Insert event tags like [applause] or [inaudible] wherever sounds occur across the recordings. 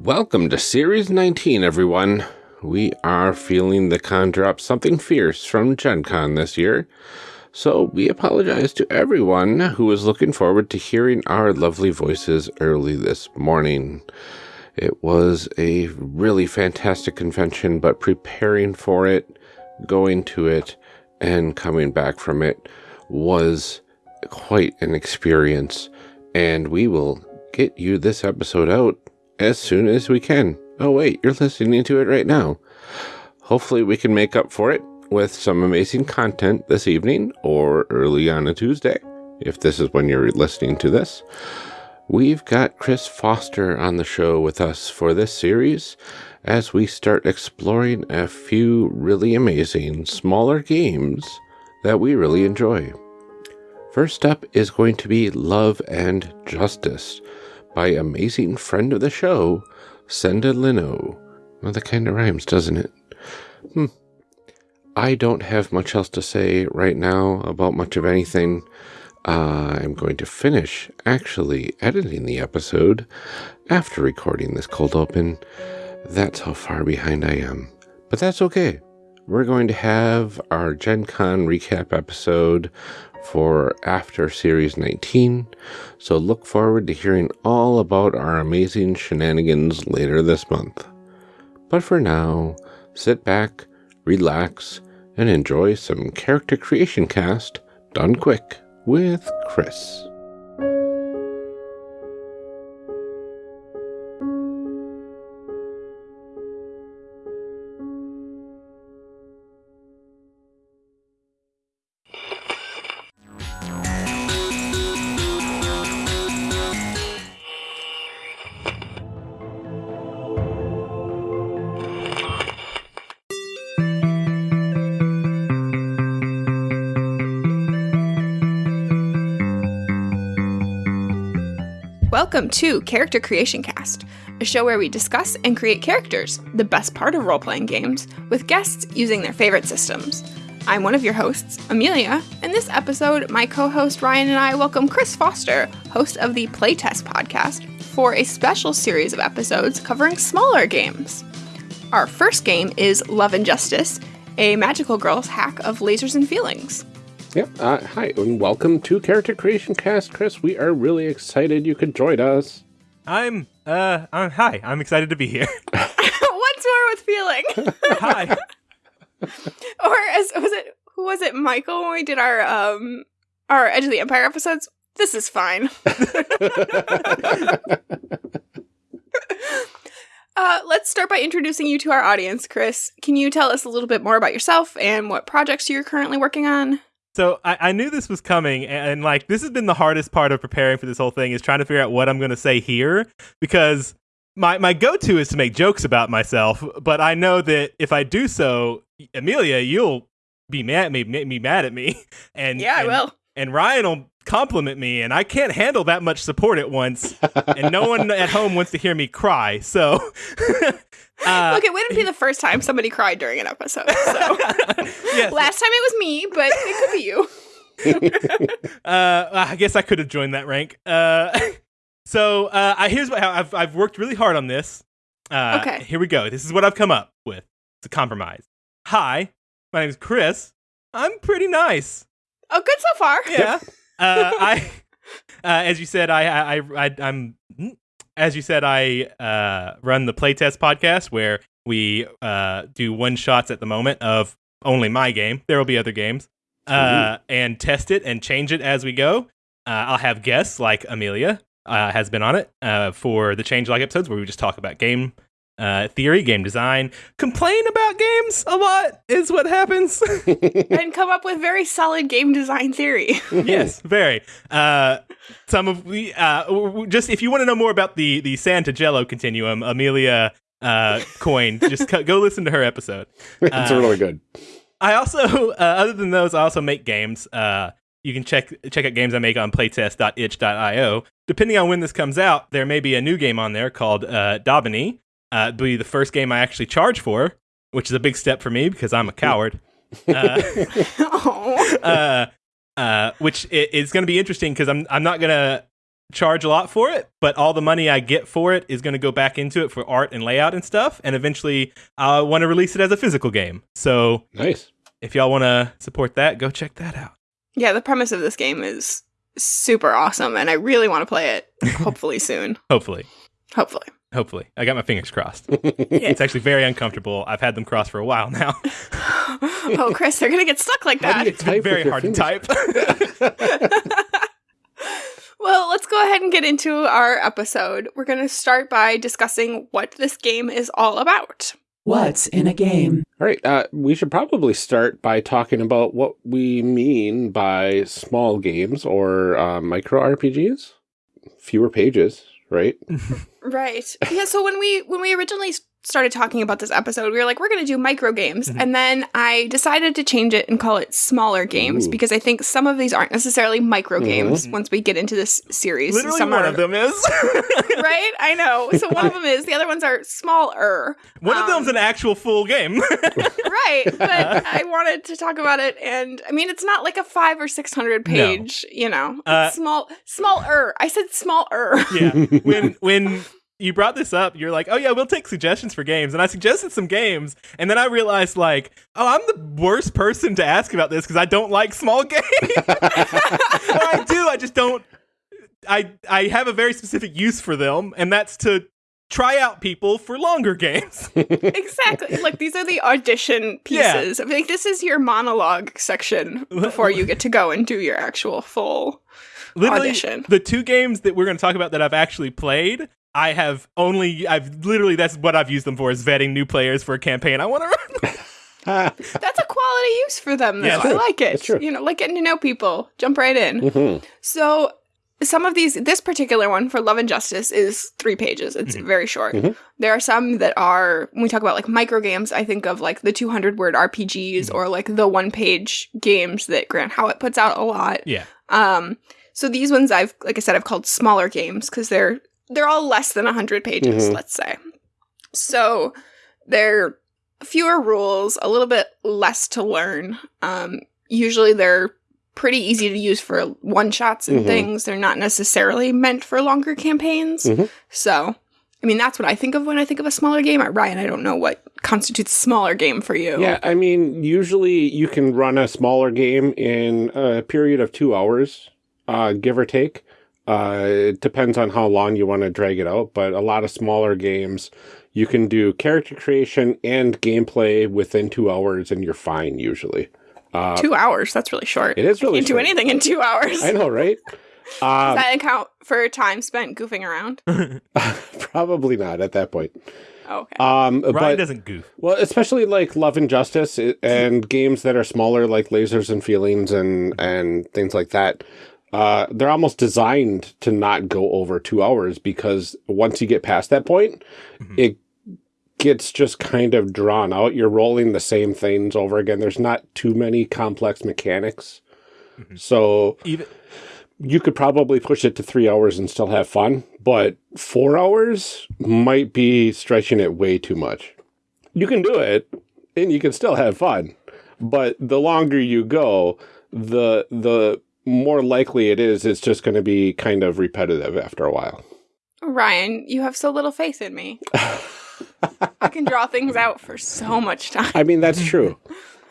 Welcome to Series 19, everyone. We are feeling the conjure up something fierce from Gen Con this year. So we apologize to everyone who was looking forward to hearing our lovely voices early this morning. It was a really fantastic convention, but preparing for it, going to it, and coming back from it was quite an experience. And we will get you this episode out as soon as we can. Oh, wait, you're listening to it right now. Hopefully, we can make up for it with some amazing content this evening or early on a Tuesday, if this is when you're listening to this. We've got Chris Foster on the show with us for this series as we start exploring a few really amazing smaller games that we really enjoy. First up is going to be Love and Justice by amazing friend of the show, Senda Lino. Well, that kind of rhymes, doesn't it? Hmm. I don't have much else to say right now about much of anything. Uh, I'm going to finish actually editing the episode after recording this cold open. That's how far behind I am. But that's okay. We're going to have our Gen Con recap episode for after Series 19, so look forward to hearing all about our amazing shenanigans later this month. But for now, sit back, relax, and enjoy some character creation cast done quick with Chris. To Character Creation Cast, a show where we discuss and create characters, the best part of role playing games, with guests using their favorite systems. I'm one of your hosts, Amelia, and this episode, my co host Ryan and I welcome Chris Foster, host of the Playtest podcast, for a special series of episodes covering smaller games. Our first game is Love and Justice, a magical girl's hack of lasers and feelings. Yep. Uh, hi, and welcome to Character Creation Cast, Chris. We are really excited you could join us. I'm uh, I'm hi. I'm excited to be here. [laughs] [laughs] What's more with feeling? hi. [laughs] or as was it who was it Michael when we did our um our Edge of the Empire episodes? This is fine. uh, let's start by introducing you to our audience, Chris. Can you tell us a little bit more about yourself and what projects you're currently working on? So I, I knew this was coming, and, and like this has been the hardest part of preparing for this whole thing is trying to figure out what I'm going to say here because my my go to is to make jokes about myself, but I know that if I do so, Amelia, you'll be mad me, make me mad at me, [laughs] and Yeah, I and, will. And Ryan will compliment me, and I can't handle that much support at once, and no one at home wants to hear me cry. So, [laughs] uh, Look, it wouldn't be the first time somebody cried during an episode. So [laughs] yes, last time it was me, but it could be you. [laughs] uh, I guess I could have joined that rank. Uh, so uh, I, here's what I've I've worked really hard on this. Uh, Okay. Here we go. This is what I've come up with. It's a compromise. Hi, my name is Chris. I'm pretty nice. Oh, good so far. Yeah. Uh, I, uh, as you said, I, I, I, I, I'm, as you said, I uh, run the playtest podcast where we uh, do one shots at the moment of only my game. There will be other games, uh, and test it and change it as we go. Uh, I'll have guests like Amelia uh, has been on it uh, for the change like episodes where we just talk about game uh, theory, game design, complain about games a lot is what happens. [laughs] And come up with very solid game design theory. [laughs] yes, very. Uh, some of we uh, w- w- just if you want to know more about the the Santa Jello continuum, Amelia uh, Coin, just co- go listen to her episode. [laughs] it's Uh, really good. I also, uh, other than those, I also make games. Uh, you can check check out games I make on playtest.itch.io. Depending on when this comes out, there may be a new game on there called uh, Daubeny. Uh, it'll be the first game I actually charge for, which is a big step for me because I'm a coward. Uh, [laughs] [laughs] uh, uh, which i- is going to be interesting because I'm I'm not gonna charge a lot for it, but all the money I get for it is going to go back into it for art and layout and stuff. And eventually, I want to release it as a physical game. So Nice. if y'all want to support that, go check that out. Yeah, the premise of this game is super awesome, and I really want to play it. [laughs] Hopefully soon. Hopefully, Hopefully. Hopefully, I got my fingers crossed. It's actually very uncomfortable. I've had them crossed for a while now. [laughs] oh, Chris, they're gonna get stuck like that. you It's been very with your hard to type. [laughs] Well, let's go ahead and get into our episode. We're gonna start by discussing what this game is all about. What's in a game? All right, uh, we should probably start by talking about what we mean by small games or uh, micro RPGs. Fewer pages, right? [laughs] Right. Yeah, so when we when we originally started talking about this episode, we were like, we're going to do micro games. Mhm. And then I decided to change it and call it smaller games Ooh. because I think some of these aren't necessarily micro Mhm. games once we get into this series. Literally, some one are, of them is. [laughs] [laughs] right? I know. So one of them is, the other ones are smaller. One of Um, them's an actual full game. [laughs] right but i wanted to talk about it and i mean it's not like a five or six hundred page you know Uh, small smaller i said smaller yeah. When when you brought this up, you're like, "Oh yeah, we'll take suggestions for games." And I suggested some games, and then I realized like, "Oh, I'm the worst person to ask about this because I don't like small [laughs] games." or I do, I just don't I I have a very specific use for them, and that's to try out people for longer games. [laughs] exactly like these are the audition Yeah. pieces i think this is your monologue section before you get to go and do your actual full literally Audition. the two games that we're going to talk about that I've actually played, I have only I've literally that's what I've used them for is vetting new players for a campaign I want to run. [laughs] that's a quality use for them though Yeah, i true. like it true. you know like getting to know people jump right in Mhm. So some of these, this particular one for Love and Justice is three pages. It's very short. Mhm. There are some that are, when we talk about like micro games, I think of like the 200 word RPGs or like the one page games that Grant Howitt puts out a lot. yeah. Um, so these ones I've, like I said, I've called smaller games because they're, they're all less than 100 pages, Mhm. let's say. So they're fewer rules, a little bit less to learn. Um, usually they're pretty easy to use for one shots and Mhm. things. They're not necessarily meant for longer campaigns. Mhm. So, I mean, that's what I think of when I think of a smaller game. Ryan, I don't know what constitutes a smaller game for you. Yeah, I mean, usually you can run a smaller game in a period of two hours, uh, give or take. Uh, it depends on how long you want to drag it out, but a lot of smaller games, you can do character creation and gameplay within two hours, and you're fine usually. Uh, Two hours. That's really short. it is really you can do anything in two hours. I know, right? [laughs] Does Uh, that account for time spent goofing around? [laughs] [laughs] probably not at that point. Oh, okay. Um, Ryan but doesn't goof. Well, especially like Love and Justice and games that are smaller, like Lasers and Feelings and and things like that. Uh, they're almost designed to not go over two hours because once you get past that point, Mhm. it gets just kind of drawn out. You're rolling the same things over again. There's not too many complex mechanics, Mhm. so Even you could probably push it to three hours and still have fun, but four hours might be stretching it way too much. You can do it and you can still have fun, but the longer you go, the the more likely it is it's just going to be kind of repetitive after a while. Ryan, you have so little faith in me. I can draw things out for so much time. I mean, that's true.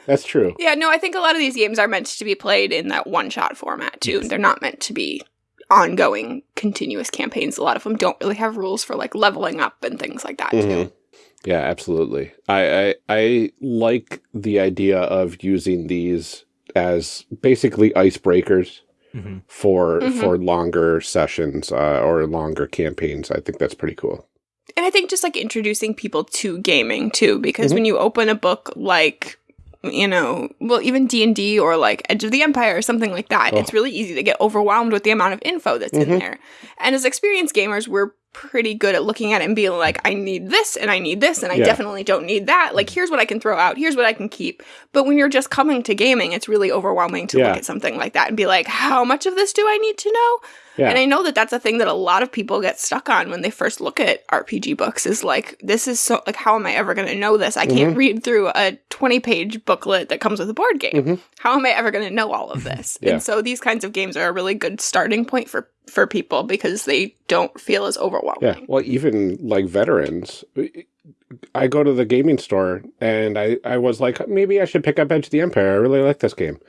That's true. Yeah, no, I think a lot of these games are meant to be played in that one shot format too. They're not meant to be ongoing, continuous campaigns. A lot of them don't really have rules for like leveling up and things like that too. Mhm. Yeah, absolutely. I, I I like the idea of using these as basically icebreakers Mhm. for Mhm. for longer sessions uh, or longer campaigns. I think that's pretty cool. And I think just like introducing people to gaming too, because Mhm. when you open a book like you know, well, even D and D or like Edge of the Empire or something like that, Oh. it's really easy to get overwhelmed with the amount of info that's in Mhm. there. And as experienced gamers, we're pretty good at looking at it and being like, I need this and I need this and I Yeah. definitely don't need that. Like, mm-hmm. here's what I can throw out. Here's what I can keep. But when you're just coming to gaming, it's really overwhelming to Yeah. look at something like that and be like, how much of this do I need to know? Yeah. And I know that that's a thing that a lot of people get stuck on when they first look at RPG books is like, this is so, like, how am I ever going to know this? I Mm-hmm. can't read through a 20 page booklet that comes with a board game. Mhm. How am I ever going to know all of this? [laughs] Yeah. And so these kinds of games are a really good starting point for for people because they don't feel as overwhelming. Yeah. Well, even like veterans, I go to the gaming store and I, I was like, maybe I should pick up Edge of the Empire. I really like this game.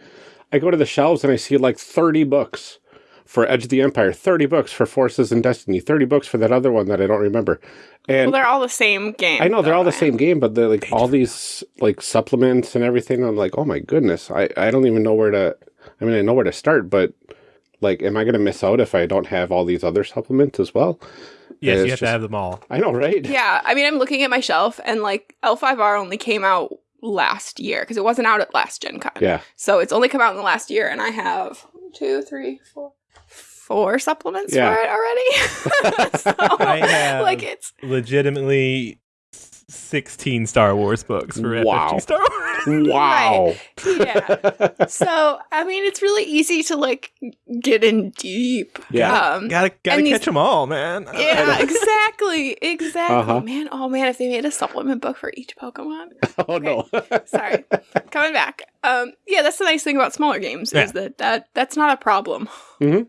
I go to the shelves and I see like 30 books for Edge of the Empire, 30 books for Forces and Destiny, 30 books for that other one that I don't remember. And Well, they're all the same game. I know they're though, all the same game, but they're like all these like supplements and everything. I'm like, oh my goodness, I, I don't even know where to. I mean, I know where to start, but like, am I going to miss out if I don't have all these other supplements as well? Yes, you have to have them all. I know, right? Yeah, I mean, I'm looking at my shelf, and like L5R only came out last year because it wasn't out at last Gen Con. Yeah. So it's only come out in the last year, and I have one, two, three, four, four supplements Yeah. for it already. [laughs] so, I [laughs] have- like it's Legitimately, s- sixteen Star Wars books for Wow. FFG Star Wars. [laughs] Wow. yeah. So I mean, it's really easy to like get in deep. Yeah. Um, gotta gotta and these- catch them all, man. [laughs] yeah, exactly, exactly. Uh-huh. Man, oh man, if they made a supplement book for each Pokemon. [laughs] oh no. Sorry. Coming back. Um, yeah, that's the nice thing about smaller games Yeah. is that, that that's not a problem. And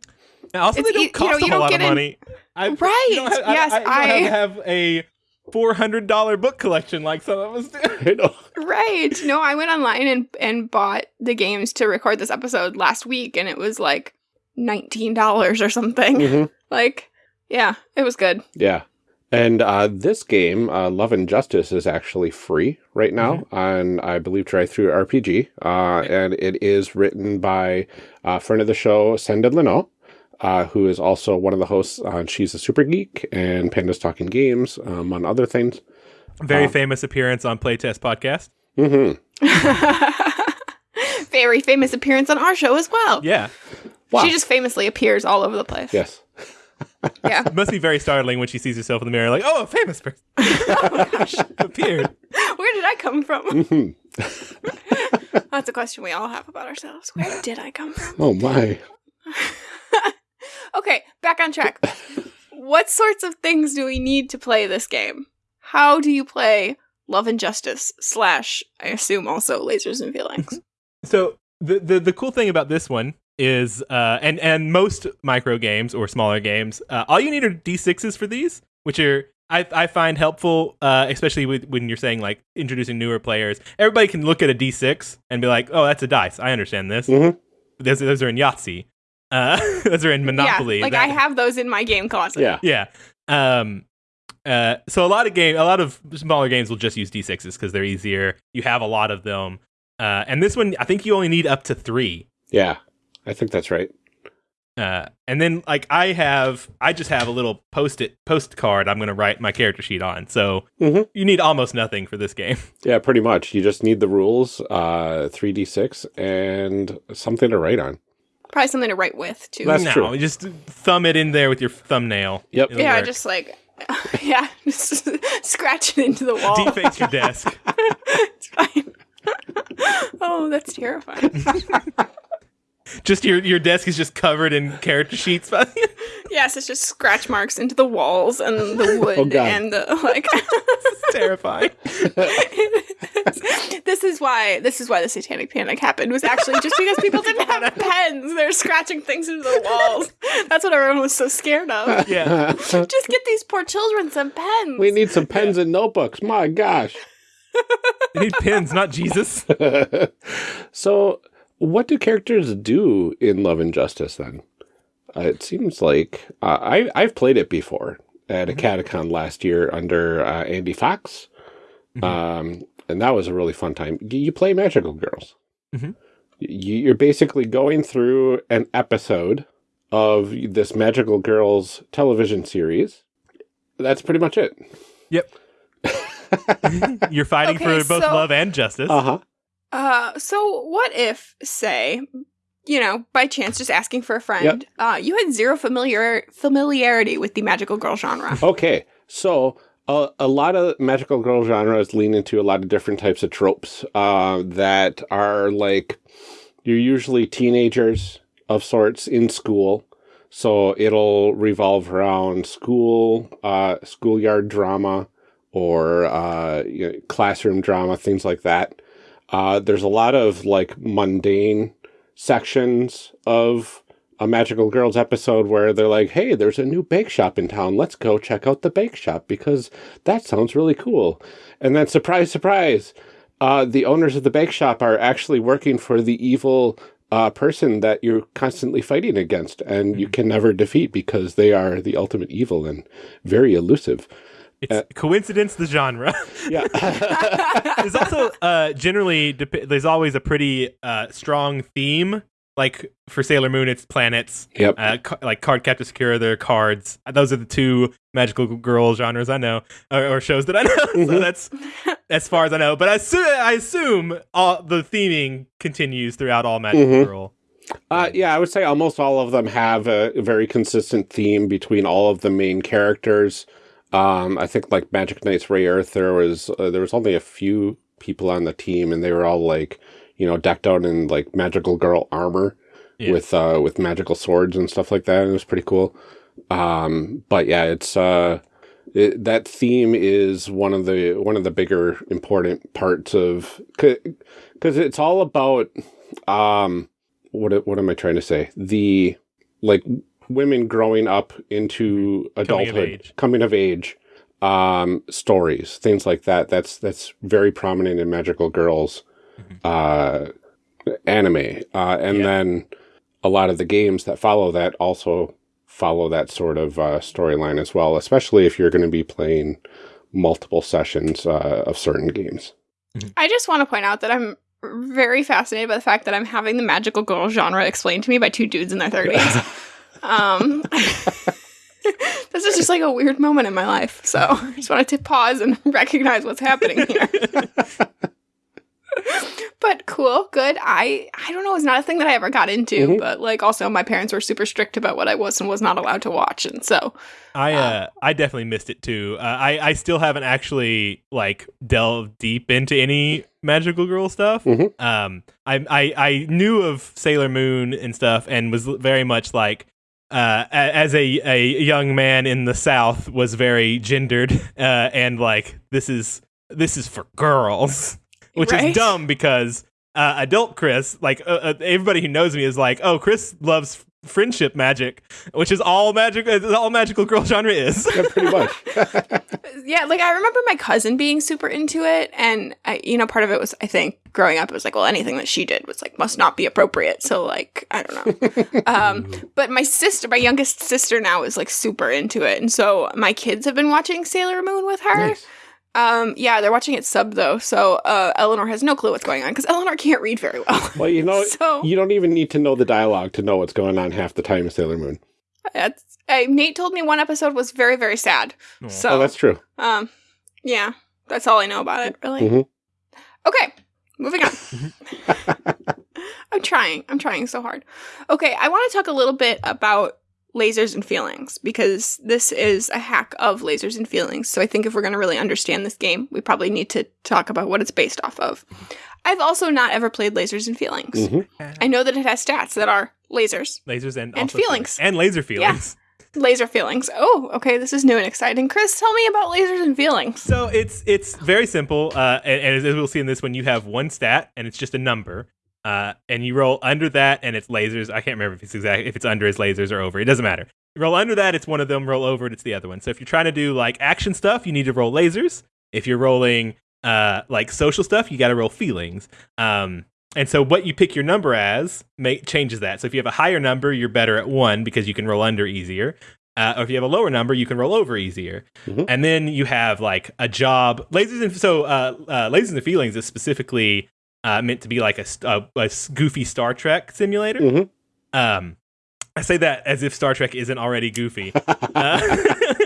also, It's they don't e- you know, cost you a don't whole lot get of in- money. I, Right, You don't have, yes, I, I, I- don't have, have a four hundred dollar book collection like some of us do. [laughs] Right. No, I went online and and bought the games to record this episode last week, and it was like nineteen dollars or something. Mhm. [laughs] Like, yeah, it was good. Yeah. And uh, this game, uh, Love and Justice, is actually free right now Mm-hmm. on, I believe, DriveThruRPG. Uh, and it is written by uh, friend of the show, Senda Leno, uh, who is also one of the hosts on She's a Super Geek and Pandas Talking Games, um, among other things. Very Uh, famous appearance on Playtest podcast. hmm [laughs] Very famous appearance on our show as well. Yeah, Wow. She just famously appears all over the place. Yes. [laughs] Yeah. it must be very startling when she sees herself in the mirror, like, oh, a famous person oh, [laughs] appeared. Where did I come from? hmm That's a question we all have about ourselves. Where did I come from? Oh, my. Okay, back on track. what sorts of things do we need to play this game? How do you play Love and Justice slash, I assume also Lasers and Feelings? [laughs] So the, the the cool thing about this one is, uh, and and most micro games or smaller games, uh, all you need are d6s for these, which are I I find helpful, uh, especially with, when you're saying like introducing newer players. Everybody can look at a d6 and be like, oh, that's a dice. I understand this. Mhm. Those those are in Yahtzee. Uh, [laughs] those are in Monopoly. Yeah, like That- I have those in my game closet. Yeah. yeah. Um. Uh. So a lot of game, a lot of smaller games will just use d6s because they're easier. You have a lot of them. Uh. And this one, I think you only need up to three. Yeah. I think that's right. Uh. And then like I have, I just have a little post-it postcard. I'm gonna write my character sheet on. So Mhm. you need almost nothing for this game. [laughs] Yeah, pretty much. You just need the rules, uh, 3d6, and something to write on. Probably something to write with, too. That's no, true. just thumb it in there with your thumbnail. Yep. It'll yeah, work. just like, [laughs] yeah, just [laughs] scratch it into the wall. deface your [laughs] desk. it's fine. oh, that's terrifying. Just your your desk is just covered in character sheets. [laughs] yes, it's just scratch marks into the walls and the [laughs] oh, wood Oh, and the like. [laughs] it's terrifying. this is why this is why the satanic panic happened was actually just because people didn't have pens. They're scratching things into the walls. That's what everyone was so scared of. Yeah. Just get these poor children some pens. we need some pens and notebooks. My gosh. You need pins, not Jesus. so, what do characters do in Love and Justice then? Uh, it seems like uh, I I've played it before at a Catacon last year under uh, Andy Fox, um, and that was a really fun time. You play magical girls. Mhm. Y- You're basically going through an episode of this magical girls television series. That's pretty much it. Yep. [laughs] [laughs] You're fighting Okay, for both so- love and justice. Uh huh. Uh, so what if, say, you know, by chance, just asking for a friend, uh, you had zero familiar familiarity with the magical girl genre. Okay, so uh, a lot of magical girl genres lean into a lot of different types of tropes uh, that are like you're usually teenagers of sorts in school, so it'll revolve around school, uh, schoolyard drama, or uh, you know, classroom drama, things like that. Uh, there's a lot of like mundane sections of a Magical Girls episode where they're like, hey, there's a new bake shop in town. Let's go check out the bake shop because that sounds really cool. And then, surprise, surprise, uh, the owners of the bake shop are actually working for the evil uh, person that you're constantly fighting against and you can never defeat because they are the ultimate evil and very elusive. It's coincidence, the genre. [laughs] Yeah. [laughs] there's also uh, generally there's always a pretty uh, strong theme. Like for Sailor Moon, it's planets. yep. Uh, ca- like Cardcaptor Sakura, they're cards. Those are the two magical girl genres I know, or, or shows that I know. [laughs] so Mhm. that's as far as I know. But I, assu- I assume all the theming continues throughout all Magical Mhm. Girl. Uh, yeah, I would say almost all of them have a very consistent theme between all of the main characters. Um, I think like Magic Knights Rayearth, there was uh, there was only a few people on the team, and they were all like, you know, decked out in like magical girl armor Yeah. with uh, with magical swords and stuff like that. And it was pretty cool. Um, but yeah, it's uh, it, that theme is one of the one of the bigger important parts of because it's all about um what what am I trying to say? The like women growing up into Coming of adulthood, age. coming of age, um, stories, things like that. That's that's very prominent in Magical Girls, uh, anime, uh, and Yeah. then a lot of the games that follow that also follow that sort of uh, storyline as well. Especially if you're going to be playing multiple sessions uh, of certain games. I just want to point out that I'm very fascinated by the fact that I'm having the magical girl genre explained to me by two dudes in their 30s. [laughs] um, [laughs] this is just like a weird moment in my life. So I just wanted to pause and [laughs] recognize what's happening here. [laughs] but cool, good. I I don't know, it's not a thing that I ever got into, Mhm. but like also my parents were super strict about what I was and was not allowed to watch, and so I uh, I definitely missed it too. Uh, I I still haven't actually like delved deep into any magical girl stuff. Mhm. Um, I, I I knew of Sailor Moon and stuff, and was very much like. Uh, as a, a young man in the South, was very gendered, [laughs] uh, and like this is this is for girls, [laughs] which Right? is dumb because uh, adult Chris, like uh, uh, everybody who knows me, is like, oh, Chris loves friendship magic, which is all magic, uh, all magical girl [laughs] genre is. Yeah, pretty much. [laughs] [laughs] yeah, like I remember my cousin being super into it, and I, you know, part of it was I think growing up it was like, well, anything that she did was like must not be appropriate. So like I don't know. um, but my sister, my youngest sister now is like super into it, and so my kids have been watching Sailor Moon with her. nice. Um, yeah, they're watching it sub though, so uh, Eleanor has no clue what's going on because [laughs] Eleanor can't read very well. Well, you know, [laughs] so you don't even need to know the dialogue to know what's going on half the time in Sailor Moon. that's. Uh, Nate told me one episode was very very sad. Aw. So Oh, that's true. Um, yeah, that's all I know about it, really. Mhm. Okay, moving on. [laughs] I'm trying. I'm trying so hard. Okay, I want to talk a little bit about lasers and feelings because this is a hack of lasers and feelings. So I think if we're going to really understand this game, we probably need to talk about what it's based off of. I've also not ever played lasers and feelings. Mhm. I know that it has stats that are lasers, lasers and, And also feelings. and laser feelings. laser feelings. Oh, okay, this is new and exciting. Chris, tell me about lasers and feelings. So it's it's very simple, uh, and, and as we'll see in this one, you have one stat and it's just a number, uh, and you roll under that and it's lasers. I can't remember if it's exact if it's under is lasers or over. It doesn't matter. You roll under that, it's one of them. Roll over it, it's the other one. So if you're trying to do like action stuff, you need to roll lasers. If you're rolling uh, like social stuff, you got to roll feelings. Um, and so what you pick your number as make changes that. So if you have a higher number, you're better at one because you can roll under easier. Uh, or if you have a lower number, you can roll over easier. Mhm. And then you have like a job. Lasers and so uh, uh, lasers and feelings is specifically uh, meant to be like a, st- a, a s- goofy Star Trek simulator. Mhm. Um, I say that as if Star Trek isn't already goofy. [laughs] Uh,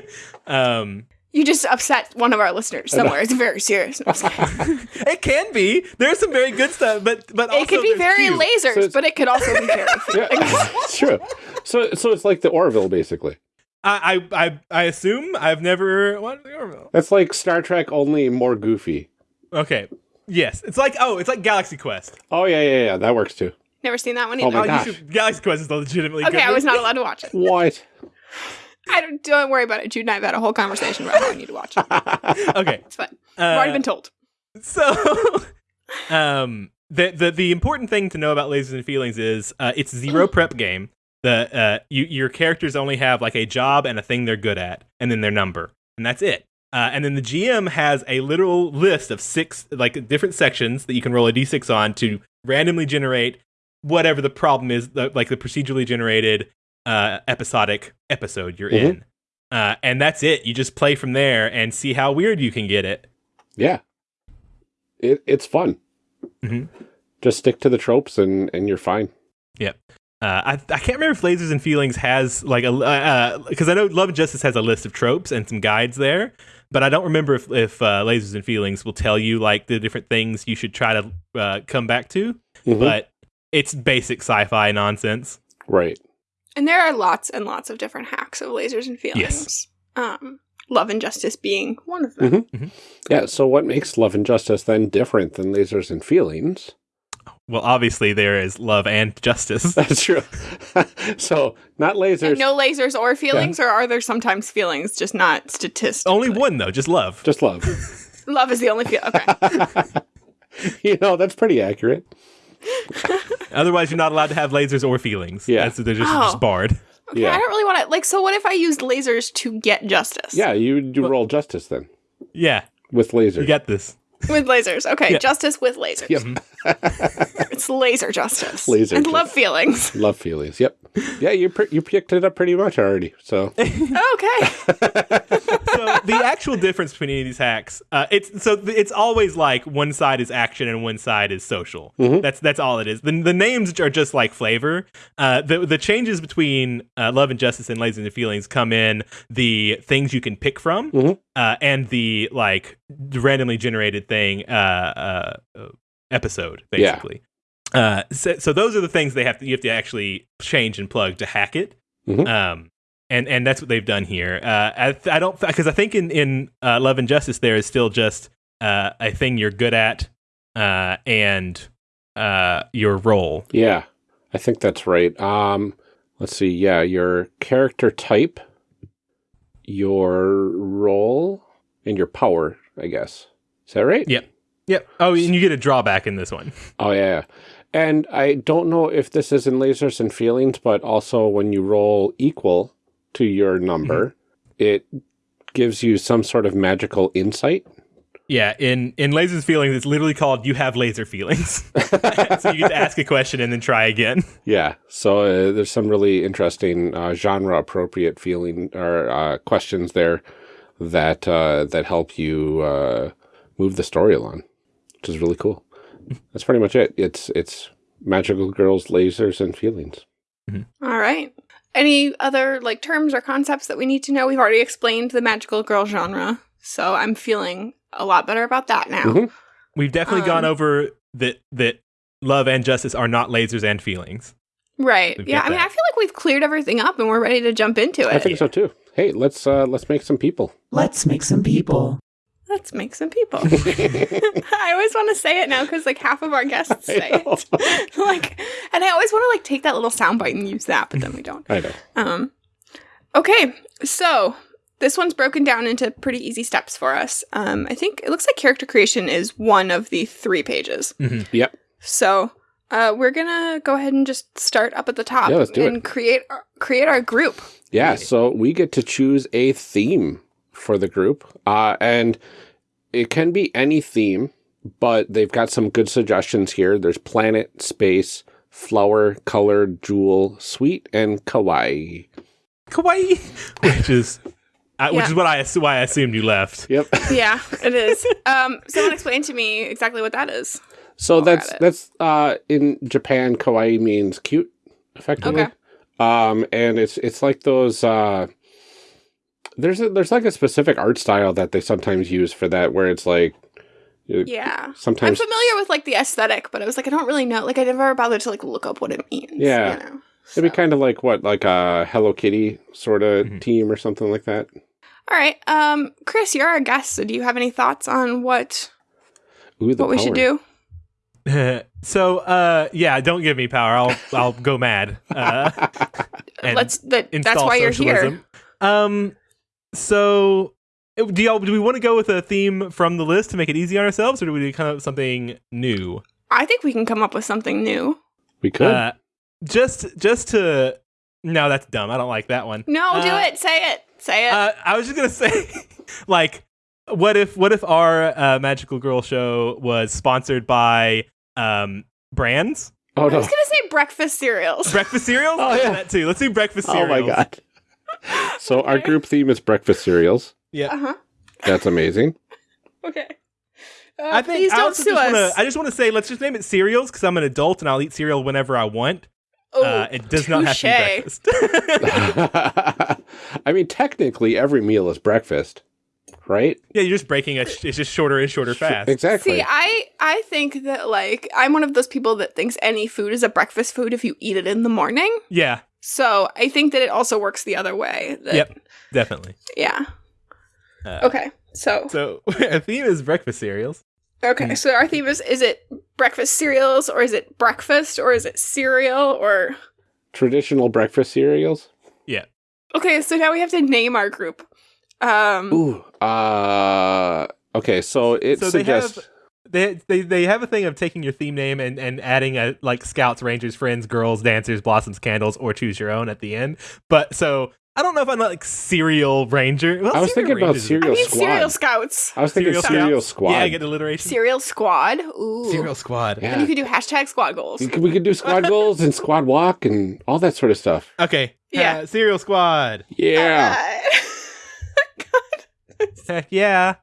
[laughs] um, You just upset one of our listeners somewhere. It's very serious. [laughs] No, I'm just kidding. it can be. There's some very good stuff, but but also it could be very cute. lasers, So but it could also be very. Yeah, it's true. So, so it's like the Orville, basically. I, I I I assume I've never. watched the Orville. That's like Star Trek, only more goofy. Okay. Yes, it's like oh, it's like Galaxy Quest. Oh yeah, yeah, yeah. That works too. Never seen that one either. my Oh, gosh. you should, Galaxy Quest is legitimately okay, good. I was not allowed to watch it. What? [laughs] I don't, don't worry about it. Jude and I have had a whole conversation about how I need to watch it. [laughs] okay. It's fine. Uh, I've already been told. So [laughs] Um, the, the the important thing to know about lasers and feelings is uh, it's zero prep game. The uh, you, your characters only have like a job and a thing they're good at, and then their number, and that's it. Uh, and then the GM has a literal list of six like different sections that you can roll a d6 on to randomly generate whatever the problem is, the, like the procedurally generated uh, episodic episode you're Mhm. in. Uh, and that's it. You just play from there and see how weird you can get it. Yeah. It it's fun. Mhm. Just stick to the tropes and and you're fine. Uh, I, I can't remember if Lasers and Feelings has like a because I know Love and Justice has a list of tropes and some guides there, but I don't remember if if uh, Lasers and Feelings will tell you like the different things you should try to uh, come back to. Mhm. But it's basic sci-fi nonsense. right. And there are lots and lots of different hacks of lasers and feelings. Yes. Um, love and justice being one of them. Mhm. Yeah, so what makes Love and Justice then different than Lasers and Feelings? Well, obviously there is love and justice. [laughs] That's true. [laughs] so, not lasers, And no lasers or feelings, or are there sometimes feelings, just not statistics? Only one though, just love. just love. [laughs] Love is the only feel. Okay. you know, that's pretty accurate. Otherwise, you're not allowed to have lasers or feelings. Yeah. That's, they're just, Oh. just barred. Okay, Yeah. I don't really want to like. So, what if I used lasers to get justice? Yeah, you do roll justice then Yeah, with lasers. you get this. [laughs] with lasers. Okay, Yeah. justice with lasers. Yep. [laughs] It's laser justice. Laser and justice. love feelings. [laughs] Love feelings. Yep. Yeah, you pre- you picked it up pretty much already. So, Okay. so the actual difference between any of these hacks, uh, it's so th- it's always like one side is action and one side is social. Mhm. That's that's all it is. The, the names are just like flavor. Uh, the the changes between uh, love and justice and lasers and feelings come in the things you can pick from Mhm. uh, and the like randomly generated thing uh, uh, episode Yeah. basically. Uh, so, so those are the things they have to you have to actually change and plug to hack it. Mhm. Um, and and that's what they've done here. Uh, I, th- I don't because I think in in uh, Love and Justice there is still just uh, a thing you're good at uh, and uh, your role. yeah, I think that's right. Um, let's see. Yeah, your character type, your role, and your power. I guess is that right? Yep. Yep. Oh, and you get a drawback in this one. [laughs] Oh yeah. yeah. And I don't know if this is in lasers and feelings, but also when you roll equal to your number, it gives you some sort of magical insight. Yeah, in in Lasers Feelings, it's literally called "You Have Laser Feelings," [laughs] so you get to ask a question and then try again. [laughs] Yeah. So uh, there's some really interesting uh, genre appropriate feeling or uh, questions there that uh, that help you uh, move the story along, which is really cool. That's pretty much it. It's it's magical girls, lasers, and feelings. All right. Any other like terms or concepts that we need to know? We've already explained the magical girl genre, so I'm feeling a lot better about that now. Mhm. We've definitely gone Um, over that that love and justice are not lasers and feelings. Right. We've yeah. I mean, that. I feel like we've cleared everything up and we're ready to jump into it. I think so too. Hey, let's uh, let's make some people. Let's make some people. Let's make some people. [laughs] [laughs] I always want to say it now because like half of our guests [laughs] say it. like, and I always want to like take that little soundbite and use that, but then we don't. I know. Um, okay, so this one's broken down into pretty easy steps for us. Um, I think it looks like character creation is one of the three pages. Yep. So uh, we're gonna go ahead and just start up at the top Yeah, do it. and create our, create our group. Yeah, so we get to choose a theme for the group. Uh, and it can be any theme, but they've got some good suggestions here. There's planet, space, flower, color, jewel, sweet, and kawaii. Kawaii, [laughs] which is uh, which is what I why I assumed you left. Yep. [laughs] yeah, it is. Um, someone explain to me exactly what that is. So While we're that's that's uh in Japan kawaii means cute, effectively. Okay. Um and it's it's like those uh there's a, there's like a specific art style that they sometimes use for that where it's like yeah sometimes I'm familiar with like the aesthetic, but I was like, I don't really know. Like, I never bothered to like look up what it means. Yeah. You know? It'd be kind of like what, like a Hello Kitty sort of Mhm. team or something like that. All right. Um, Chris, you're our guest, so do you have any thoughts on what Ooh, the what we should do? [laughs] so uh, yeah, don't give me power. I'll I'll go mad. Uh, [laughs] Let's that [laughs] that's install why you're here. socialism. Um, so do y'all do we want to go with a theme from the list to make it easy on ourselves, or do we come up with something new? I think we can come up with something new. We could. Uh, just just to no, that's dumb. I don't like that one. No, do Uh, it. Say it. Say it. Uh, I was just gonna [laughs] say, like, what if what if our uh, magical girl show was sponsored by um brands, oh no. I was gonna say breakfast cereals. breakfast cereals? Oh, yeah. that too. Let's do breakfast Oh my god. [laughs] So our group theme is breakfast cereals. Yeah. Uh huh. That's amazing. [laughs] Okay. Uh, I think please I don't also sue just us. wanna, I just want to say, let's just name it cereals because I'm an adult and I'll eat cereal whenever I want. oh, uh, it does not have to be breakfast. [laughs] I mean, technically, every meal is breakfast, right? yeah, you're just breaking it. It's just shorter and shorter fast. Exactly. See, I I think that like I'm one of those people that thinks any food is a breakfast food if you eat it in the morning. Yeah, So I think that it also works the other way. that- Yep. definitely. Yeah. Uh, Okay. So So [laughs] our theme is breakfast cereals. okay. mm. So our theme is: is it breakfast cereals, or is it breakfast, or is it cereal, or Traditional breakfast cereals. Yeah. Okay? So now we have to name our group. Um. Ooh. Uh. Okay. So it So they suggests. Have- They, they they have a thing of taking your theme name and, and adding a like scouts, rangers, friends, girls, dancers, blossoms, candles, or choose your own at the end. But so I don't know if I'm like cereal ranger. Well, I was Cereal thinking about cereal. I mean, squad. cereal scouts, I was thinking Cereal cereal, Scouts? squad. Yeah, I get alliteration. Cereal squad. Ooh. Cereal squad. Yeah. And you could do hashtag squad goals. We could, we could do squad [laughs] goals and squad walk and all that sort of stuff. Okay. Yeah. Uh, cereal squad. Yeah. Uh, [laughs] Heck yeah.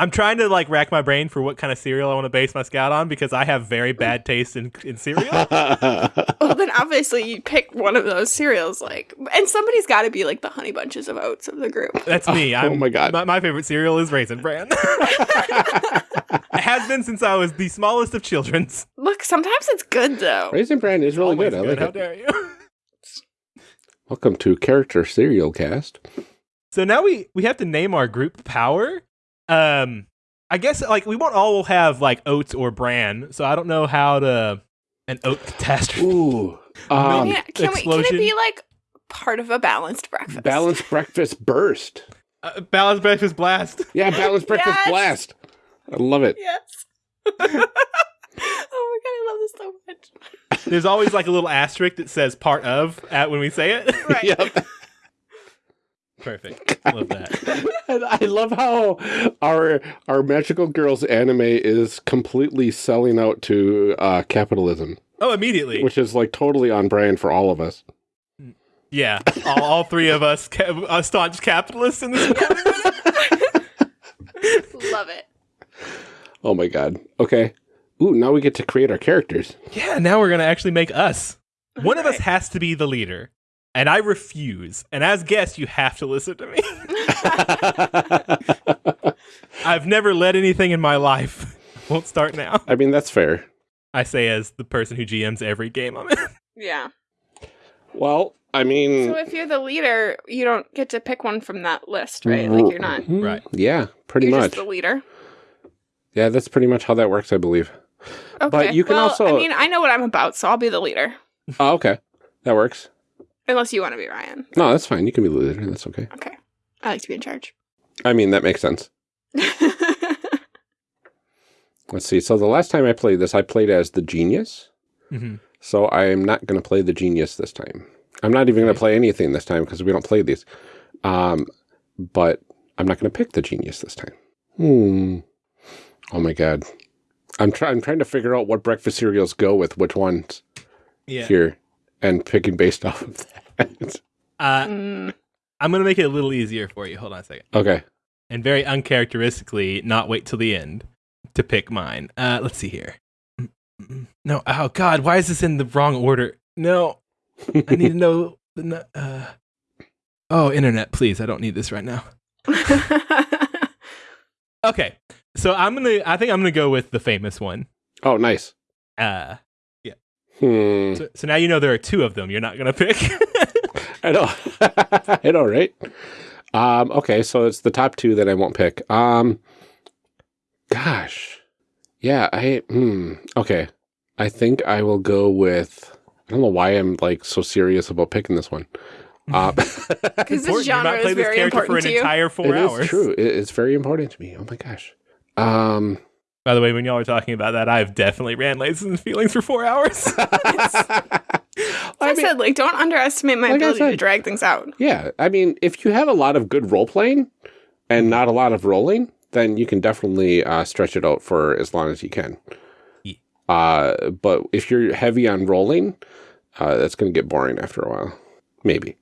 I'm trying to like rack my brain for what kind of cereal I want to base my scout on because I have very mm. bad taste in, in cereal. [laughs] well, then obviously you pick one of those cereals, like, and somebody's got to be like the honey bunches of oats of the group. That's me. [laughs] Oh I'm, my God. My, my favorite cereal is Raisin Bran. [laughs] it has been since I was the smallest of children's. Look, sometimes it's good though. Raisin Bran is really Always good. I like How it. dare you? Welcome to Character Cereal Cast. So now we we have to name our group power. Um, I guess like we won't all have like oats or bran, so I don't know how to an oat catastrophe. Ooh. [laughs] Um, Yeah, can, we, can it be like part of a balanced breakfast? balanced breakfast burst. Uh, balanced breakfast blast. [laughs] Yeah, balanced breakfast Yes. blast. I love it. Yes. [laughs] oh my god, I love this so much. There's always like a little asterisk that says part of at when we say it. Right. Yep. Perfect. I [laughs] love that. And I love how our our magical girls anime is completely selling out to uh, capitalism, Oh, immediately. which is like totally on brand for all of us. Yeah, all, all three of us, ca- uh, staunch capitalists in this. [laughs] Love it. Oh my god. Okay. Ooh, now we get to create our characters. yeah, now we're gonna actually make us. One of us has to be the leader, and I refuse. And as guests, you have to listen to me. [laughs] I've never led anything in my life. [laughs] Won't start now. I mean, that's fair. I say as the person who GMs every game I'm in. [laughs] Yeah. Well, I mean, So if you're the leader, you don't get to pick one from that list, right? Like you're not. Mhm. Right. Yeah, pretty You're much. just the leader. yeah, that's pretty much how that works, I believe. Okay. you can well, also- I mean, I know what I'm about, so I'll be the leader. Oh, okay. That works. Unless you want to be Ryan. No, that's fine. You can be the leader. That's okay. Okay. I like to be in charge. I mean, that makes sense. [laughs] Let's see. So the last time I played this, I played as the genius. Mm-hmm. So I am not going to play the genius this time. I'm not even going to play anything this time because we don't play these. Um, but I'm not going to pick the genius this time. Hmm. Oh my god. I'm trying. I'm trying to figure out what breakfast cereals go with which ones Yeah. here, and picking based [laughs] off of that. Uh, Mm, I'm gonna make it a little easier for you. Hold on a second. okay. and very uncharacteristically not wait till the end to pick mine. Uh, let's see here. No, oh God, why is this in the wrong order? No, I need to [laughs] know. The, uh, oh, internet, please. I don't need this right now. [laughs] Okay, so I'm gonna. I think I'm gonna go with the famous one. oh, nice. Uh, Hmm. so, so now you know there are two of them. You're not gonna pick. [laughs] I know. [laughs] I know, right? Um, okay, so it's the top two that I won't pick. Um, gosh, yeah, I hmm. Okay, I think I will go with. I don't know why I'm like so serious about picking this one. Uh, [laughs] Because this Important. You genre might play is this very character for important an to you. entire four it is hours. true. It- it's very important to me. Oh my gosh. Um, By the way, when y'all were talking about that, I've definitely ran Lasers and Feelings for four hours. [laughs] I, said, like, don't underestimate my Like I ability to drag things out. yeah, I mean, if you have a lot of good role playing and not a lot of rolling, then you can definitely uh, stretch it out for as long as you can. Yeah. Uh, but if you're heavy on rolling, uh, that's going to get boring after a while. Maybe.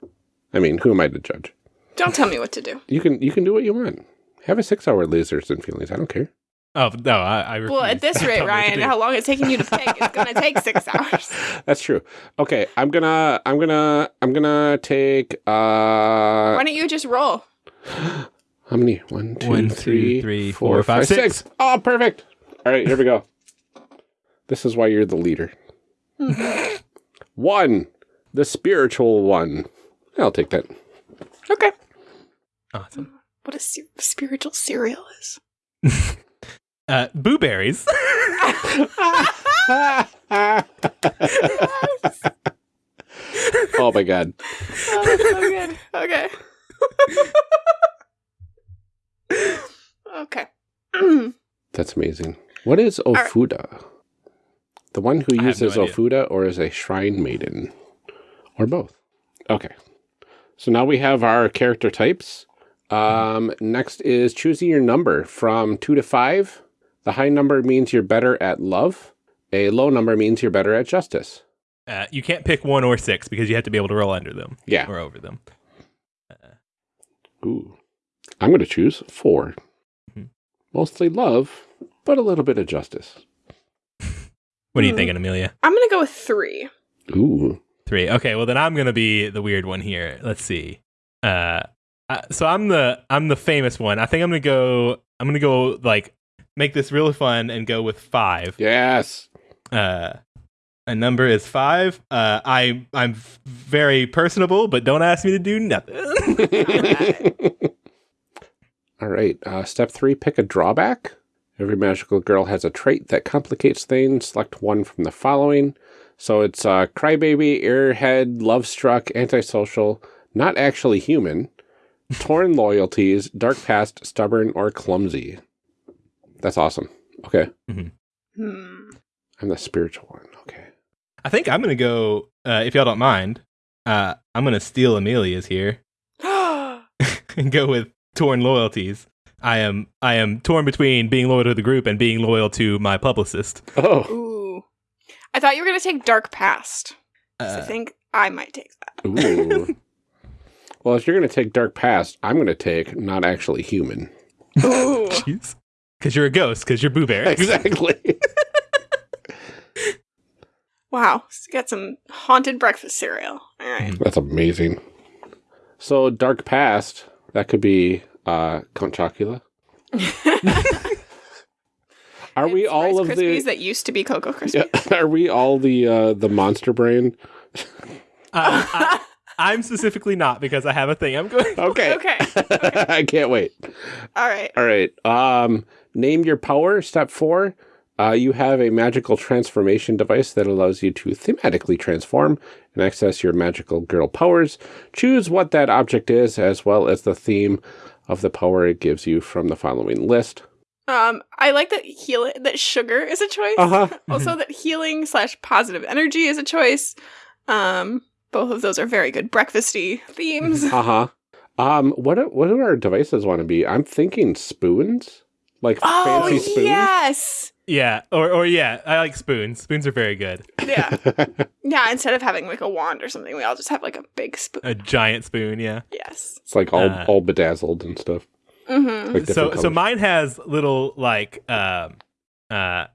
I mean, who am I to judge? Don't tell me what to do. You can you can do what you want. Have a six hour lasers and feelings. I don't care. Oh no, I, I Well, at this [laughs] rate, me what to Ryan, how long it's taking you to pick? It's going [laughs] to take six hours. That's true. Okay, I'm gonna I'm gonna I'm gonna take uh Why don't you just roll? how many? One, two, One, two, three, three, four, four, five, five, six. six. Oh, perfect. All right, here we go. This is why you're the leader. [laughs] one, the spiritual one. I'll take that. Okay. awesome. What a spiritual cereal is. Uh, boo berries. [laughs] oh my god. Oh, that's so good. Okay. [laughs] okay. [clears throat] That's amazing. What is right. Ofuda? The one who I have no uses. Ofuda or is a shrine maiden? Or both? Okay. So now we have our character types. Um, next is choosing your number from two to five. The high number means you're better at love. A low number means you're better at justice. Uh, you can't pick one or six because you have to be able to roll under them Yeah. or over them. Ooh. I'm going to choose 4 Mhm. Mostly love, but a little bit of justice. What are you Hmm. thinking, Amelia? I'm going to go with three. Ooh. Three. Okay, well then I'm gonna be the weird one here. Let's see. Uh, uh, so I'm the I'm the famous one. I think I'm gonna go. I'm gonna go like make this really fun and go with five. Yes. Uh, a number is five. Uh, I I'm very personable, but don't ask me to do nothing. [laughs] All right. Uh, step three pick a drawback. Every magical girl has a trait that complicates things. Select one from the following. So it's uh, crybaby, airhead, love struck, antisocial, not actually human, torn [laughs] loyalties, dark past, stubborn, or clumsy. That's awesome. Okay. Hmm. I'm the spiritual one. Okay. I think I'm gonna go. Uh, if y'all don't mind, uh, I'm gonna steal Amelia's here [gasps] [laughs] and go with torn loyalties. I am I am torn between being loyal to the group and being loyal to my publicist. Oh. Ooh. I thought you were going to take Dark Past. So I Uh, think I might take that. Ooh. [laughs] well, if you're going to take dark past, I'm going to take not actually human. Ooh. [laughs] Because you're a ghost, because you're Boo Bear. [laughs] [laughs] Exactly. wow. So got some haunted breakfast cereal. All right. That's amazing. So dark past, that could be uh Count Chocula. [laughs] Are we It's all Rice of Krispies the that used to be Cocoa Krispies. yeah, Are we all the uh the monster brain? Uh, I, I'm specifically not because I have a thing I'm going. Okay. Okay. I can't wait. All right. All right. Um name your power, step 4. Uh, you have a magical transformation device that allows you to thematically transform and access your magical girl powers. Choose what that object is, as well as the theme of the power it gives you from the following list. Um, I like that heal that sugar is a choice. Uh huh. [laughs] Also, that healing slash positive energy is a choice. Um, both of those are very good breakfasty themes. Uh huh. Um, what what do our devices want to be? I'm thinking spoons, like Oh fancy spoons. yes, Yeah, or or yeah, I like spoons. Spoons are very good. yeah, [laughs] yeah. Instead of having like a wand or something, we all just have like a big spoon. A giant spoon. Yeah. yes. it's like all Uh, all bedazzled and stuff. Mm-hmm. Like so different so mine has little like um uh th-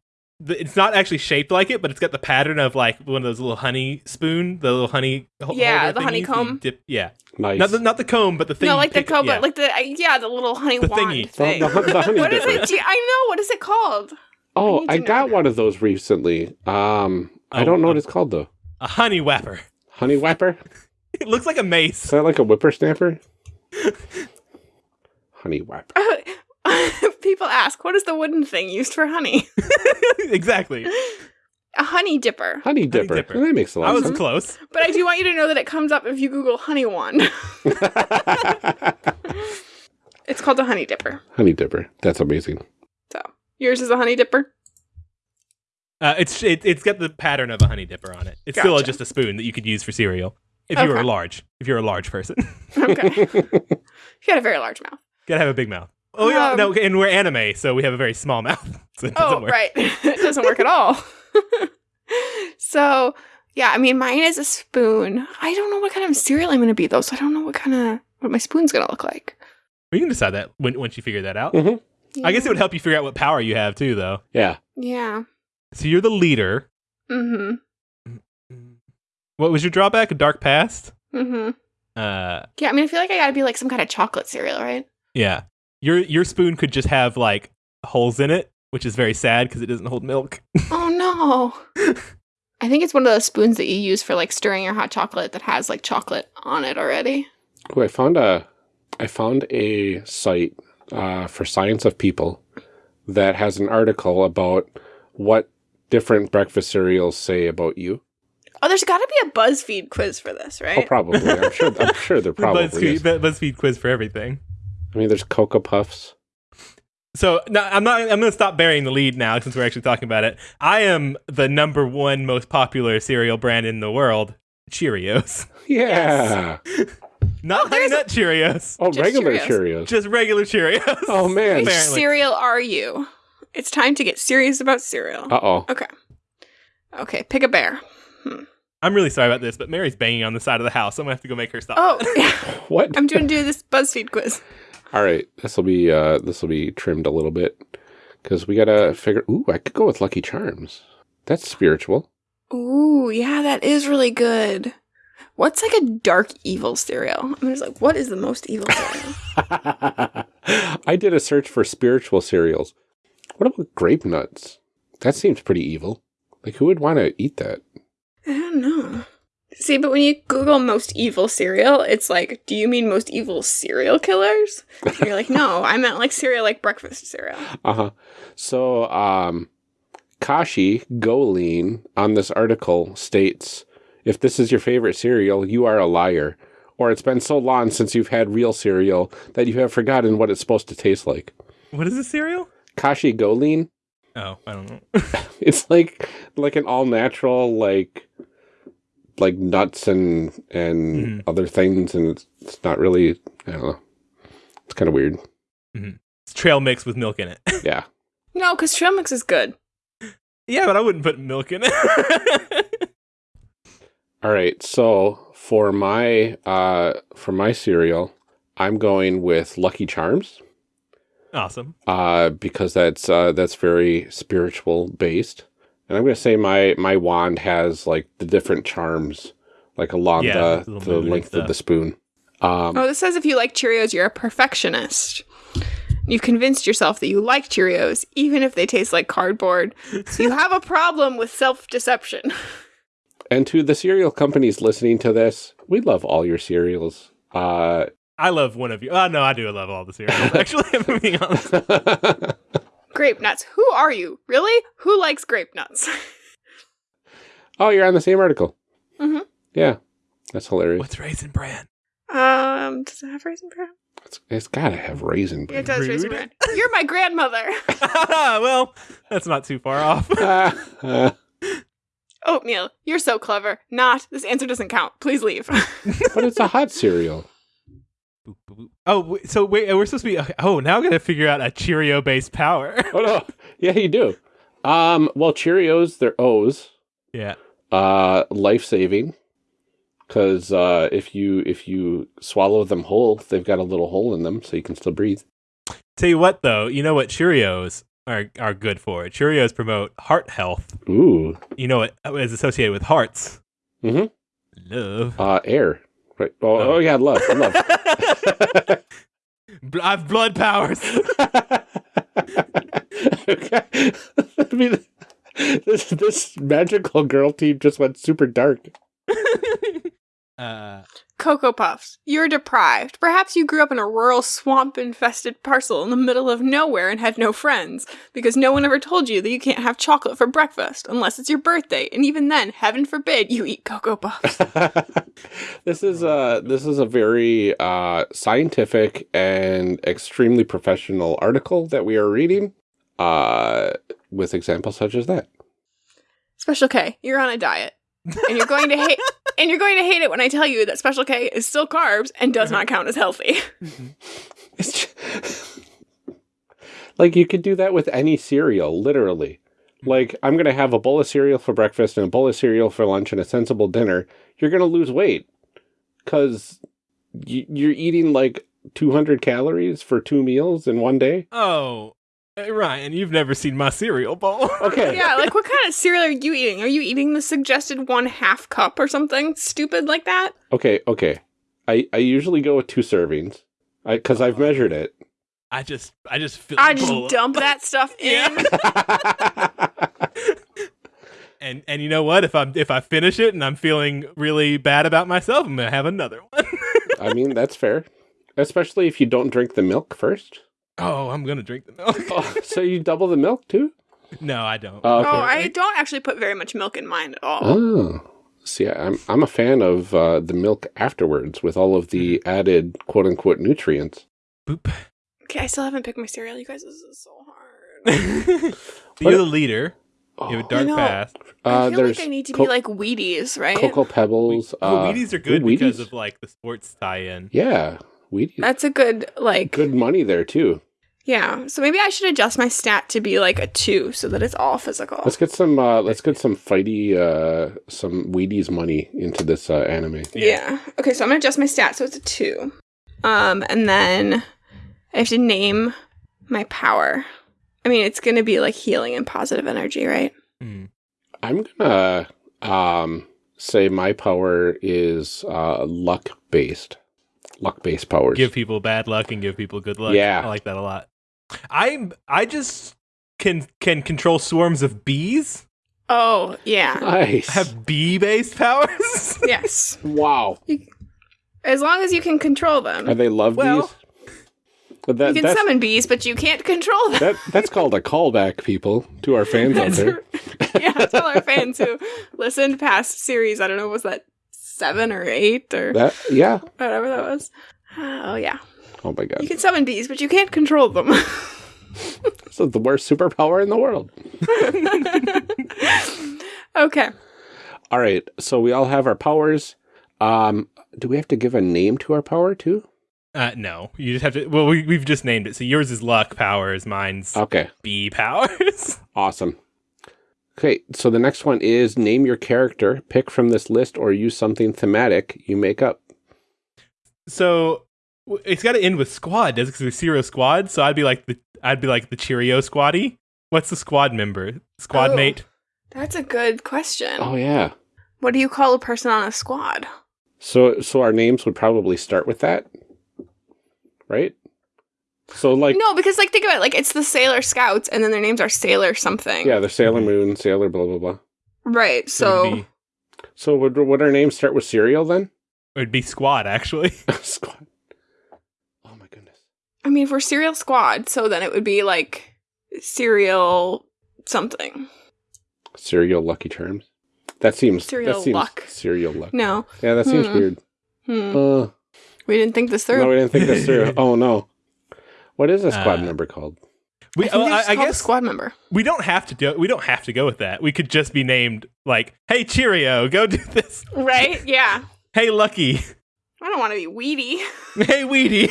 it's not actually shaped like it, but it's got the pattern of like one of those little honey spoon, the little honey. ho- Yeah, the thingies that you honeycomb. Dip, yeah, Nice. not the not the comb, but the thing. No, like the comb, co- yeah. but like the I- yeah, the little honey The wand thingy. Thing. the, hun- the honey what is it? I know. What is it called? Oh, need to I got now. one of those recently. Um, I Oh, don't know what it's called though. a honey whapper. Honey whapper? [laughs] It looks like a mace. Is mace. that like a whippersnapper? [laughs] honey whapper. [laughs] [laughs] People ask, what is the wooden thing used for honey? [laughs] exactly. A honey dipper. Honey dipper. Dipper. That makes a lot I of was sense. close. But I do want you to know that it comes up if you Google honey wand. [laughs] it's called a honey dipper. honey dipper. That's amazing. So yours is a honey dipper. Uh, it's it, it's got the pattern of a honey dipper on it. It's still just a spoon that you could use for cereal if you were large. If you're a large person, Okay. you got a very large mouth. gotta have a big mouth. Oh yeah, Um, no, and we're anime, so we have a very small [laughs] mouth. So it doesn't Oh, work. right. [laughs] it doesn't work at all. [laughs] so, yeah, I mean, mine is a spoon. I don't know what kind of cereal I'm going to be, though, so I don't know what kind of, what my spoon's going to look like. We can decide that when, once you figure that out. Mhm. I guess it would help you figure out what power you have too, though. Yeah. Yeah. So you're the leader. Mm What was your drawback? A dark past. hmm. Mm hmm. Uh, Yeah, I mean, I feel like I got to be like some kind of chocolate cereal, right? yeah. Your your spoon could just have like holes in it, which is very sad because it doesn't hold milk. oh, no. [laughs] I think it's one of those spoons that you use for like stirring your hot chocolate that has like chocolate on it already. Oh, I found a, I found a site uh, for Science of People that has an article about what different breakfast cereals say about you. Oh, there's got to be a BuzzFeed quiz for this, right? Oh, right? probably. I'm sure. I'm [laughs] sure there The probably BuzzFeed, is. BuzzFeed quiz for everything. I mean, there's Cocoa Puffs. So no, I'm not. I'm going to stop burying the lead now since we're actually talking about it. I am the number one most popular cereal brand in the world, Cheerios. [laughs] [laughs] Yeah. Not Honey Nut Cheerios, Oh, Just regular Cheerios. Cheerios. just regular Cheerios. Oh, man. Which Apparently. cereal are you? It's time to get serious about cereal. Uh oh. Okay. Okay, pick a bear. I'm really sorry about this, but Mary's banging on the side of the house. I'm gonna have to go make her stop. Oh, [laughs] yeah. What? I'm doing do this BuzzFeed quiz. All right. This will be uh this will be trimmed a little bit because we gotta figure. Ooh, I could go with Lucky Charms. That's spiritual. Ooh, yeah, that is really good. What's like a dark evil cereal? I'm just like, what is the most evil cereal? [laughs] I did a search for spiritual cereals. What about grape nuts? That seems pretty evil. Like, who would want to eat that? I don't know. See, but when you Google most evil cereal, it's like, do you mean most evil serial killers? And you're like, [laughs] no, I meant like cereal, like breakfast cereal. Uh huh. So, um, Kashi GoLean on this article states if this is your favorite cereal, you are a liar. Or it's been so long since you've had real cereal that you have forgotten what it's supposed to taste like. What is this cereal? Kashi GoLean? Oh, I don't know. [laughs] It's like like an all natural like like nuts and and Mhm. other things and it's, it's not really I don't know. It's kind of weird. it's trail mix with milk in it. [laughs] Yeah. No, because trail mix is good. yeah, but I wouldn't put milk in it. [laughs] All right. So for my uh for my cereal, I'm going with Lucky Charms awesome. uh because that's uh that's very spiritual based. And I'm going to say my my wand has like the different charms like along Yeah, the the little the moon and length of the spoon. Um Oh, this says if you like Cheerios, you're a perfectionist. You've convinced yourself that you like Cheerios, even if they taste like cardboard. So you have a problem with self deception. [laughs] And to the cereal companies listening to this, we love all your cereals. Uh, I love one of you. Oh no, I do love all the cereals. [laughs] Actually, I'm being honest. [laughs] Grape nuts. Who are you? Really? Who likes grape nuts? [laughs] oh, you're on the same article. Mhm. Yeah, that's hilarious. What's raisin bran? um, does it have raisin bran? It's, it's got to have raisin. Yeah, it does raisin bran. You're my grandmother. [laughs] [laughs] well, that's not too far off. Ah, ah. Oatmeal. You're so clever. Not. This answer doesn't count. Please leave. but it's a hot cereal. Oh, w- so wait, we're supposed to be. okay, Oh, now I'm gonna figure out a Cheerio-based power. [laughs] Oh no, yeah, you do. Um, well, Cheerios, they're O's. yeah. Uh, life saving. Because uh, if you if you swallow them whole, they've got a little hole in them, so you can still breathe. Tell you what, though, you know what Cheerios are are good for? Cheerios promote heart health. Ooh, You know what is associated with hearts? Mm-hmm. Love. uh, air. Oh, Oh. oh yeah, love, love. [laughs] I have blood powers. [laughs] okay. [laughs] I mean, this this magical girl team just went super dark. Uh, Cocoa Puffs. You're deprived. Perhaps you grew up in a rural swamp infested parcel in the middle of nowhere and had no friends, because no one ever told you that you can't have chocolate for breakfast unless it's your birthday, and even then, heaven forbid you eat Cocoa Puffs. [laughs] this is a this is a very uh, scientific and extremely professional article that we are reading, uh, with examples such as that. Special K, you're on a diet. And you're going to hate and you're going to hate it when I tell you that Special K is still carbs and does uh-huh. not count as healthy. [laughs] It's ju- like you could do that with any cereal, literally. Like I'm gonna have a bowl of cereal for breakfast and a bowl of cereal for lunch and a sensible dinner. You're gonna lose weight because y- you're eating like 200 calories for two meals in one day. oh, hey, Ryan, you've never seen my cereal bowl. [laughs] Okay. yeah, like what kind of cereal are you eating? Are you eating the suggested one half cup or something stupid like that? Okay. Okay. I I usually go with two servings. I because I've uh-huh. measured it. I just, I just feel. I the bowl just up. dump that [laughs] stuff in. And and you know what? If I'm if I finish it and I'm feeling really bad about myself, I'm gonna have another one. [laughs] I mean that's fair, especially if you don't drink the milk first. Oh, I'm gonna drink the milk. Oh, so you double the milk too? no, I don't. Oh, okay. Oh, I don't actually put very much milk in mine at all. Oh, see, I'm I'm a fan of uh, the milk afterwards with all of the added quote unquote nutrients. Boop. Okay, I still haven't picked my cereal. You guys, this is so hard. [laughs] You're the leader. Oh, You have a dark know. past. I uh, feel like I need to co- be like Wheaties, right? Cocoa Pebbles. oh, uh, Wheaties are good ooh, because of like the sports tie-in. yeah, Wheaties. That's a good like good money there too. Yeah. So maybe I should adjust my stat to be like a two, so that it's all physical. Let's get some. Uh, let's get some fighty, uh, some Wheaties money into this uh, anime. Yeah. Okay, so I'm gonna adjust my stat so it's a two. Um, and then I have to name my power. I mean, it's gonna be like healing and positive energy, right? Mm. I'm gonna um, say my power is uh, luck based. Luck based powers. Give people bad luck and give people good luck. Yeah. I like that a lot. I'm I just can can control swarms of bees. Oh yeah. nice. I have bee based powers. [laughs] yes. wow. As long as you can control Are them, they love Well, bees? But that, you can summon bees, but you can't control them. that that's called a callback, people, to our [laughs] fans out there. yeah, tell our fans who listened past series. I don't know, was that seven or eight or That yeah. whatever that was? Oh yeah, Oh my god. you can summon bees, but you can't control them. [laughs] This is the worst superpower in the world. [laughs] okay. All right. So we all have our powers. Um, do we have to give a name to our power too? Uh, no, you just have to. Well, we, we've just named it. So yours is luck powers. Mine's Okay. bee powers. [laughs] Awesome. Okay, so the next one is name your character, pick from this list, or use something thematic you make up. so w- it's got to end with squad, does it? Because it's Zero Squad. So I'd be like the I'd be like the Cheerio Squaddy. What's the squad member? Squad Oh. mate. That's a good question. Oh yeah. What do you call a person on a squad? So so our names would probably start with that, right? So like no, because like think about it, like it's the Sailor Scouts, and then their names are Sailor something. yeah, the Sailor Moon, Sailor blah blah blah. Right. So it'd So be, So would would our names start with cereal then? it'd be squad actually. [laughs] Squad. My goodness. I mean, if we're Cereal Squad, so then it would be like Cereal something. Cereal Lucky Charms. That seems Cereal that seems luck. Cereal luck. No, Yeah, that seems Hmm. weird. hmm. Uh, we didn't think this through. no, we didn't think this through. [laughs] Oh no. What is a squad Uh, member called? We, I, think oh, I, just I called a guess squad member. we don't have to do we don't have to go with that. We could just be named like, "Hey Cheerio, go do this." Right? Yeah. [laughs] Hey Lucky, I don't want to be weedy. [laughs] hey Weedy.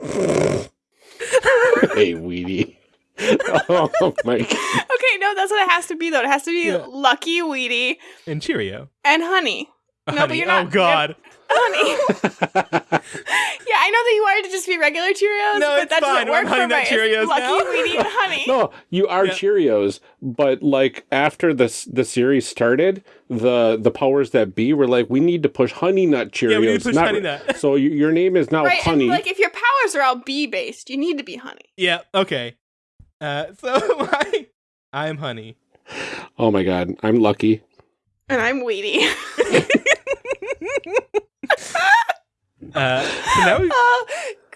[laughs] hey, Weedy. [laughs] oh my god. okay, no, that's what it has to be though. It has to be Yeah. Lucky, Weedy, and Cheerio. and Honey. No, but you're not- Oh God. Honey. [laughs] yeah, I know that you wanted to just be regular Cheerios, No, but it's that fine. doesn't work I'm Honey for Nut my it's Cheerios Lucky, now. Weedy, and [laughs] Honey. no, you are Yeah. Cheerios, but like after this the series started, the the powers that be were like, we need to push Honey Nut Cheerios. Yeah, we need to push not- Honey Nut. So y- your name is now right, Honey. and like if your powers are all bee based, you need to be Honey. Yeah. Okay. Uh, [laughs] so I, I'm Honey. oh my god, I'm lucky. And I'm Weedy. [laughs] Uh, so now we Oh,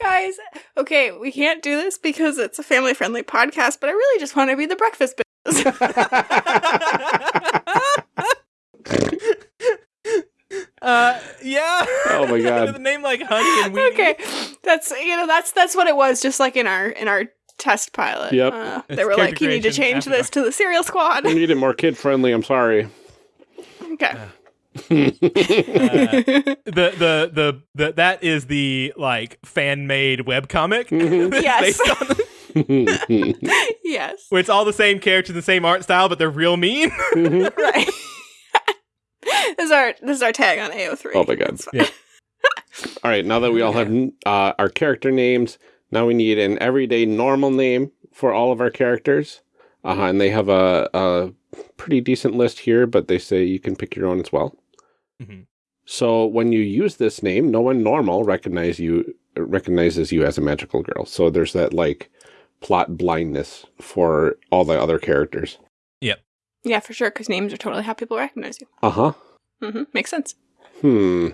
guys. Okay, we can't do this because it's a family friendly podcast, but I really just want to be the breakfast business. [laughs] uh, yeah. Oh my [laughs] God. With a name like Honey and Weenie. okay. That's you know, that's that's what it was, just like in our in our test pilot. Yep. Uh, It's they were like, character you need to change after this to the cereal squad. we need it more kid friendly. I'm sorry. Okay. Uh, [laughs] [laughs] the, the the the that is the like fan made webcomic. Mhm. [laughs] Yes. the- yes. where it's all the same characters, the same art style, but they're real mean. right. this is our this is our tag on AO3. Oh my God. Yeah. all right. Now that we all have uh, our character names, now we need an everyday normal name for all of our characters. Uh, and they have a, a pretty decent list here, but they say you can pick your own as well. Mhm. So when you use this name, no one normal recognize you recognizes you as a magical girl. So there's that like plot blindness for all the other characters. Yep. Yeah, for sure, because names are totally how people recognize you. Uh huh. Mm -hmm. Makes sense. Hmm.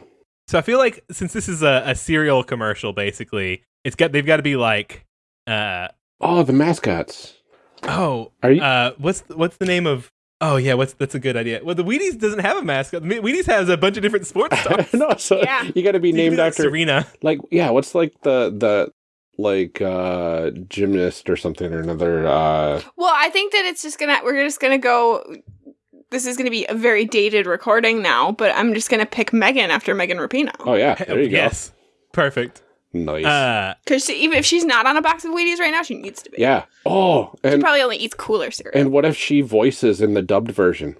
So I feel like since this is a, a cereal commercial, basically, it's got they've got to be like, uh, Oh, the mascots. Oh, Are you? uh, what's what's the name of? Oh yeah, what's that's a good idea. Well, the Wheaties doesn't have a mascot. The Wheaties has a bunch of different sports [laughs] stars. no, so Yeah. you got to be So named could be like after Serena. like yeah. What's like the the like uh gymnast or something or another uh Well, I think that it's just gonna we're just gonna go. This is gonna be a very dated recording now, but I'm just gonna pick Megan after Megan Rapinoe. oh yeah there you yes, perfect. Go nice Uh, Because even if she's not on a box of Wheaties right now, she needs to be. yeah oh She and probably only eats cooler cereal. and what if she voices in the dubbed version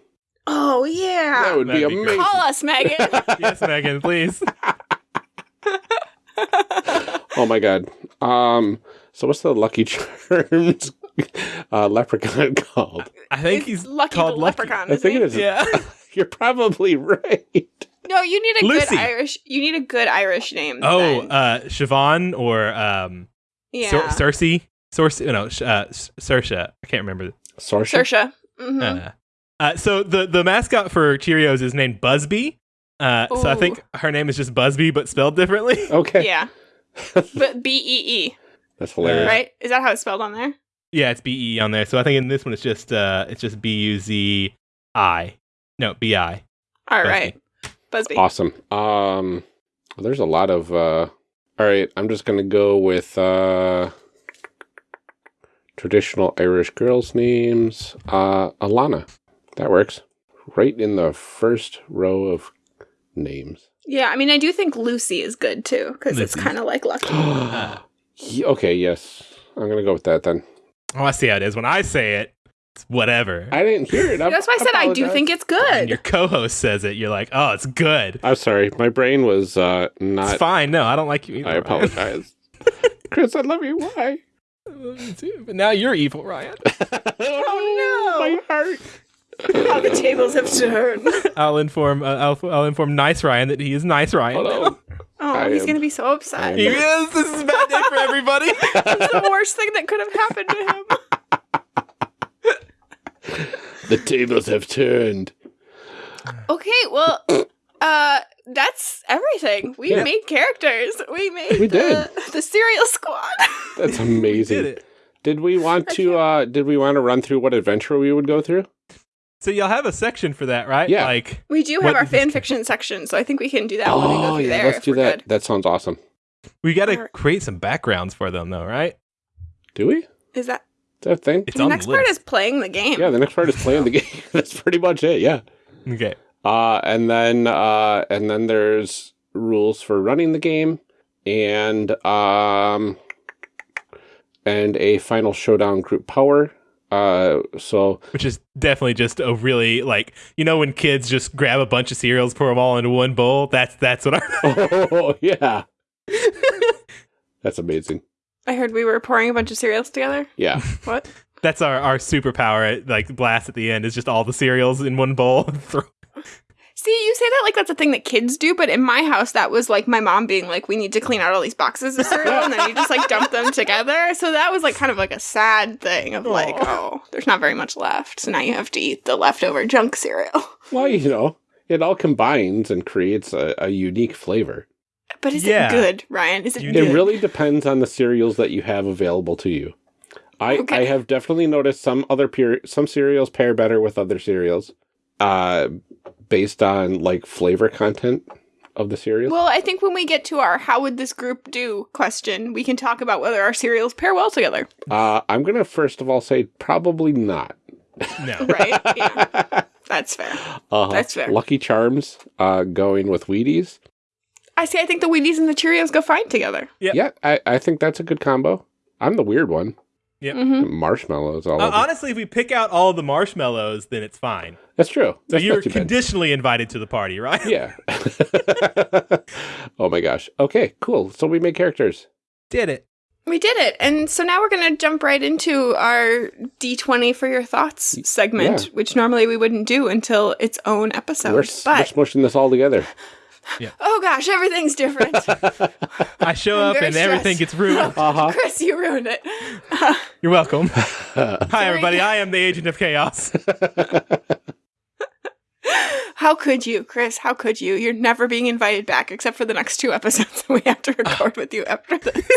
oh yeah. that would be That'd be great. amazing Call us, Megan. [laughs] yes, Megan, please. [laughs] oh my god um so what's the Lucky Charms uh leprechaun [laughs] called I think It's he's Lucky called the Lucky. Leprechaun. I think he? it is Yeah. you're probably right No, you need a Lucy. good Irish. You need a good Irish name. Oh, then. uh, Siobhan or um, yeah, Cer- Cersei. Cersei, no, sh- uh, S- I can't remember. Saoirse? Saoirse. hmm Uh, uh, so the the mascot for Cheerios is named BuzzBee. Uh, so I think her name is just BuzzBee, but spelled differently. [laughs] okay Yeah, [laughs] but B E E, that's hilarious right? Is that how it's spelled on there? yeah, it's B E on there. So I think in this one it's just uh, it's just B U Z I. No, B I. All BuzzBee. right, BuzzBee. Awesome. Um, there's a lot of. Uh, all right, I'm just gonna go with uh, traditional Irish girls' names. Uh, Alana. That works. Right in the first row of names. Yeah, I mean, I do think Lucy is good too because it's kind of like Lucky. [gasps] [gasps] Ye- okay, yes. I'm gonna go with that then. Oh, I see how it is. When I say it, it's whatever. I didn't hear it. That's why I said I do think it's when good. your co-host says it, you're like, oh, it's good. I'm sorry. My brain was uh, It's not. fine. No, I don't like you either. I apologize. [laughs] Chris, I love you. Why? I love you too, but now you're evil, Ryan. [laughs] Oh, no. My heart. How the tables have turned. [laughs] I'll inform. Uh, I'll, I'll inform Nice Ryan that he is Nice Ryan. Oh. Oh, I he's am- gonna be so upset. I He is. This is a bad day for everybody. It's the worst thing that could have happened to him. [laughs] The tables have turned. Okay, well, uh, that's everything. We Yeah. made characters. We made We the, did. the cereal squad. [laughs] That's amazing. did it. Did we want to uh did we want to run through what adventure we would go through? So y'all have a section for that, right? Yeah. Like, we do have our is fan fiction section, so I think we can do that when we go through Oh, yeah, there. let's do that. good. That sounds awesome. we got to create some backgrounds for them, though, right? Do we? Is Is that that a thing? It's the on next the part? Is playing the game. Yeah, the next part is playing the game. [laughs] That's pretty much it, yeah. Okay. Uh and then uh and then there's rules for running the game and um and a final showdown group power. Uh so Which is definitely just a really like you know when kids just grab a bunch of cereals, pour them all into one bowl. That's that's what I. [laughs] oh yeah. [laughs] That's amazing. I heard we were pouring a bunch of cereals together. Yeah. [laughs] What? that's our our superpower. Like blast at the end is just all the cereals in one bowl. [laughs] See, you say that like that's a thing that kids do, but in my house, that was like my mom being like, "We need to clean out all these boxes of cereal," and then you just like dump them together. So that was like kind of like a sad thing of like, oh, there's not very much left, so now you have to eat the leftover junk cereal. Well, you know, it all combines and creates a, a unique flavor. But is Yeah. it good, Ryan? Is it You It really depends on the cereals that you have available to you. I, Okay. I have definitely noticed some other pure some cereals pair better with other cereals, uh, based on like flavor content of the cereal. Well, I think when we get to our how would this group do question, we can talk about whether our cereals pair well together. Uh, I'm gonna first of all say probably not. No. [laughs] Right? yeah. [laughs] That's fair. Uh, That's fair. Lucky Charms, uh, going with Wheaties. I see. I think the Wheaties and the Cheerios go fine together. Yep. Yeah, I, I think that's a good combo. I'm the weird one. hmm Marshmallows, all Uh, over. honestly, if we pick out all the marshmallows, then it's fine. That's true. So That's you're not too bad. conditionally invited to the party, right? Yeah. [laughs] oh my gosh. Okay, cool. So we made characters. Did it. We did it. And so now we're going to jump right into our D20 for your thoughts segment, Yeah. which normally we wouldn't do until its own episode. we're, s- but, we're smushing this all together. [laughs] oh gosh, everything's different. [laughs] I show I'm up very and everything gets ruined. [laughs] Uh Chris, you ruined it. You're welcome. Hi, everybody. I am the agent of chaos. How could you, Chris? How could you? You're never being invited back except for the next two episodes that we have to record with you after this.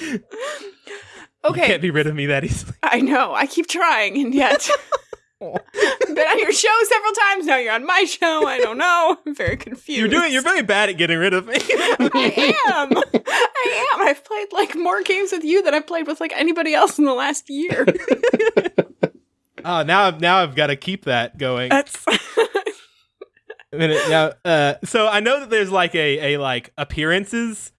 okay. You okay, can't be rid of me that easily. I know. I keep trying, and yet. [laughs] Been on your show several times. Now you're on my show. I don't know. [laughs] I'm very confused. You're doing. You're very bad at getting rid of me. [laughs] I am. I am. I've played like more games with you than I've played with like anybody else in the last year. oh, now I've now I've got to keep that going. That's A minute now. Uh, so I know that there's like a a like appearances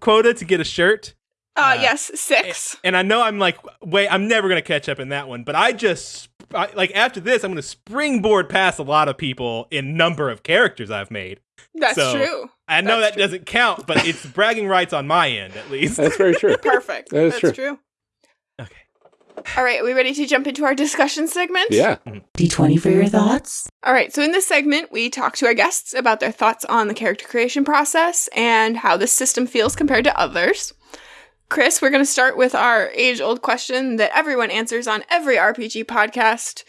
quota to get a shirt, uh, Uh, yes, six. and I know I'm like, wait, I'm never gonna catch up in that one. But I just I, like after this, I'm gonna springboard past a lot of people in number of characters I've made. That's so- true. I know That's that doesn't count, but [laughs] it's bragging rights on my end at least. That's very true. Perfect. That is That's true. true. Okay. All right, are we ready to jump into our discussion segment? Yeah. D20 for your thoughts. All right, so in this segment, we talk to our guests about their thoughts on the character creation process and how this system feels compared to others. Chris, we're going to start with our age old question that everyone answers on every RPG podcast.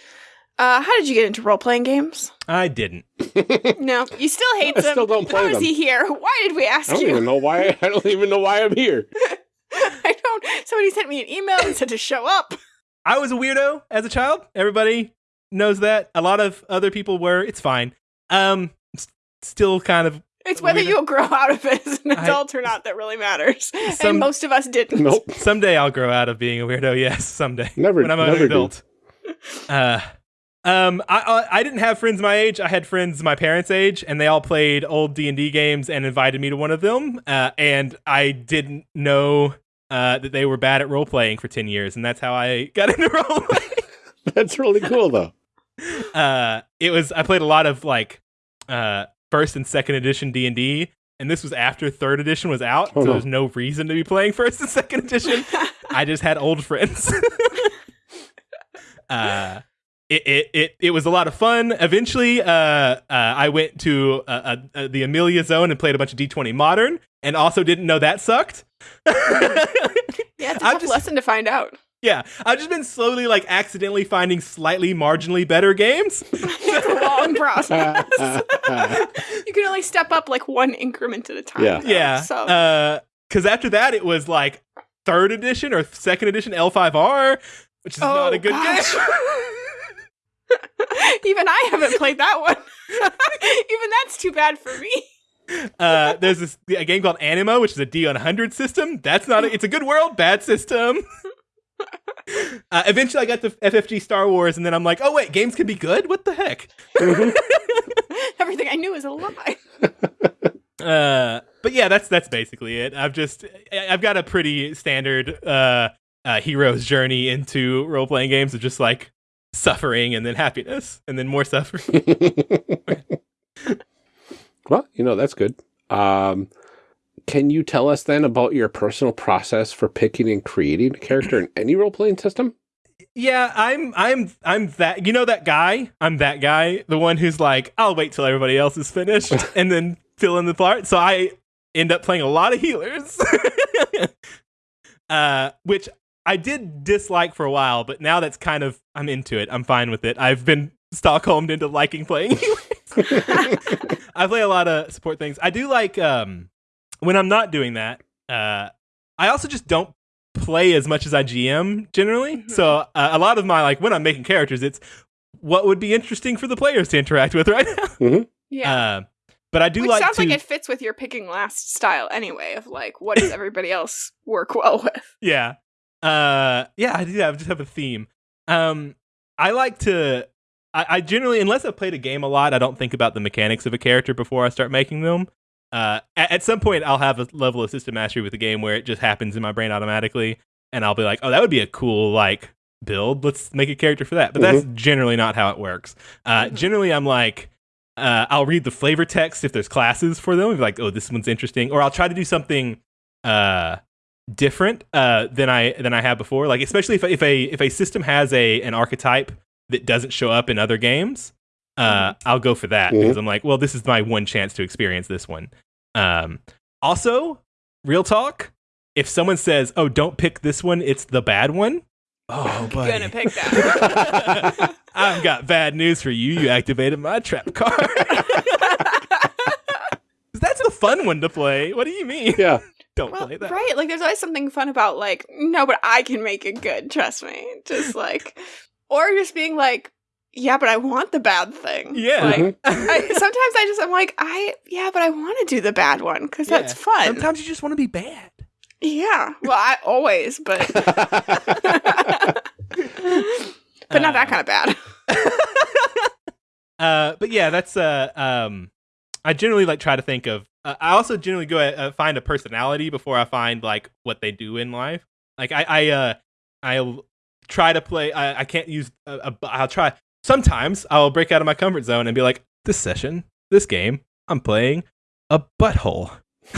Uh, how did you get into role playing games? I didn't. [laughs] No, you still hate I them. still don't play How is them. he here? Why did we ask I don't you? even know why. I don't even know why I'm here. [laughs] I don't. Somebody sent me an email and said to show up. I was a weirdo as a child. Everybody knows that. A lot of other people were. It's fine. Um, s- still kind of. It's whether you'll grow out of it as an I- adult or not that really matters. [laughs] Some- and most of us didn't. Nope. Someday I'll grow out of being a weirdo. Yes, someday. Never. when I'm an never do. adult. Uh, um, I, I I didn't have friends my age. I had friends my parents' age, and they all played old D and D games and invited me to one of them. Uh, and I didn't know uh, that they were bad at role playing for ten years, and that's how I got [laughs] into role playing. That's really cool though. uh, it was I played a lot of like uh, first and second edition D and D. And this was after third edition was out, Oh, so no. there's no reason to be playing [laughs] first and second edition. [laughs] I just had old friends. [laughs] uh, it, it it it was a lot of fun. Eventually, uh, uh, I went to uh, uh, uh, the Amelia Zone and played a bunch of D20 Modern, and also didn't know that sucked. Yeah, it's a I've tough just- lesson to find out. Yeah, I've just been slowly like accidentally finding slightly marginally better games. [laughs] It's a long [laughs] process. you can only step up like one increment at a time. Yeah. though, yeah, So because after that it was like third edition or second edition L5R, which is Oh, not a good gosh. game. [laughs] even I haven't played that one. even that's too bad for me. Uh, there's this a game called Anima, which is a D100 system. That's not. A, it's a good world, bad system. Uh, eventually, I got to FFG Star Wars, and then I'm like, oh wait, games can be good. What the heck? [laughs] Everything I knew was a lie. [laughs] Uh, but yeah, that's that's basically it. I've just I- I've got a pretty standard uh, uh hero's journey into role playing games of just like suffering and then happiness and then more suffering. [laughs] well, you know that's good. Um, can you tell us then about your personal process for picking and creating a character in any role playing system? Yeah, I'm I'm I'm that you know that guy? I'm that guy, the one who's like, I'll wait till everybody else is finished [laughs] and then fill in the part. So I end up playing a lot of healers. [laughs] uh which I did dislike for a while, but now that's kind of I'm into it. I'm fine with it. I've been Stockholmed into liking playing [laughs] healers. I play a lot of support things. I do like um when I'm not doing that. Uh, I also just don't play as much as I GM generally. Mhm. So uh, a lot of my like when I'm making characters, it's what would be interesting for the players to interact with [laughs] right now. Yeah. Uh, but I do Which like sounds to like it fits with your picking last style anyway, of like, what does everybody else work [laughs] well with? [laughs] yeah uh yeah i do have just have a theme um i like to I, I generally unless i've played a game a lot i don't think about the mechanics of a character before i start making them uh at, at some point i'll have a level of system mastery with the game where it just happens in my brain automatically and i'll be like oh that would be a cool like build let's make a character for that but that's generally not how it works uh Mhm. generally i'm like uh, I'll read the flavor text if there's classes for them. Like, oh, this one's interesting, or I'll try to do something uh, different uh, than I than I have before. Like especially if if a if a system has a an archetype that doesn't show up in other games, uh, I'll go for that Mhm. because I'm like, well, this is my one chance to experience this one. Um, also, real talk. If someone says, "Oh, don't pick this one; it's the bad one," oh, buddy. Gonna pick that. [laughs] I've got bad news for you. You activated my trap card. [laughs] That's the fun one to play. What do you mean? Yeah. [laughs] Don't well, play that. right? Like, there's always something fun about like, no, but I can make it good. Trust me. Just like, or just being like, yeah, but I want the bad thing. Yeah. Like, Mhm. I, sometimes I just I'm like, I yeah, but I want to do the bad one because Yeah. that's fun. Sometimes you just want to be bad. Yeah. Well, I always, but [laughs] but not that kind of bad. [laughs] Uh, but yeah, that's uh, um, I generally like try to think of. Uh, I also generally go uh, find a personality before I find like what they do in life. Like I, I, uh, I'll try to play. I, I can't use. A, a, I'll try. Sometimes I'll break out of my comfort zone and be like, this session, this game, I'm playing a butthole. [laughs]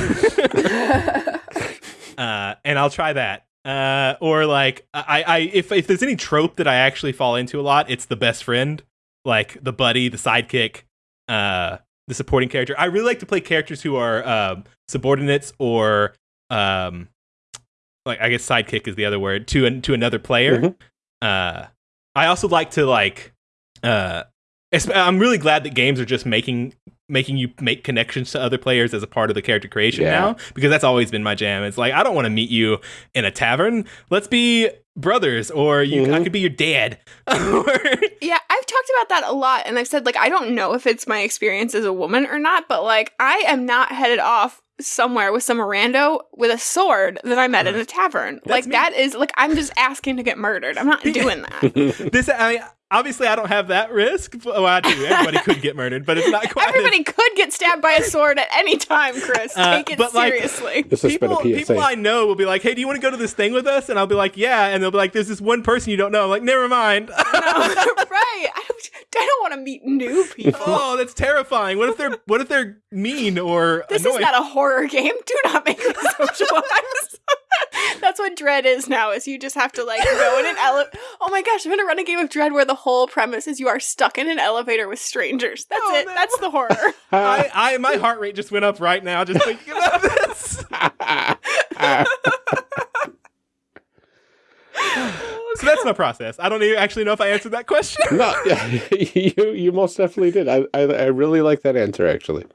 uh, and I'll try that. Uh, or like I, I, if if there's any trope that I actually fall into a lot, it's the best friend, like the buddy, the sidekick, uh, the supporting character. I really like to play characters who are um, subordinates or um, like I guess sidekick is the other word to an, to another player. Mhm. Uh, I also like to like. Uh, I'm really glad that games are just making making you make connections to other players as a part of the character creation Yeah. now because that's always been my jam. It's like I don't want to meet you in a tavern. Let's be brothers, or you I Mhm. could be your dad. [laughs] Yeah, I've talked about that a lot, and I've said like I don't know if it's my experience as a woman or not, but like I am not headed off somewhere with some rando with a sword that I met in a tavern. like me. that is like I'm just asking to get murdered. I'm not [laughs] doing that. [laughs] this I mean, obviously I don't have that risk. Well, I do. Everybody could get murdered, but it's not [laughs] quite. as- Everybody could get stabbed by a sword at any time, Chris. Uh, Take it but, like- seriously. This has been people, a PSA. people I know will be like, "Hey, do you want to go to this thing with us?" And I'll be like, "Yeah." And they'll be like, "There's this one person you don't know." I'm like, "Never mind." [laughs] No, [laughs] right. I don't I don't want to meet new people. oh, that's terrifying. What if they're What if they're mean or This annoying? is not a horror game. Do not make me socialize. [laughs] That's what Dread is now. Is you just have to like go in an elevator. Oh my gosh, I'm gonna run a game of Dread where the whole premise is you are stuck in an elevator with strangers. That's Oh, it. no. That's the horror. [laughs] I, [laughs] I, my heart rate just went up right now just thinking about this. So that's my process. I don't even actually know if I answered that question. no, yeah, you you most definitely did. I, I I really like that answer actually.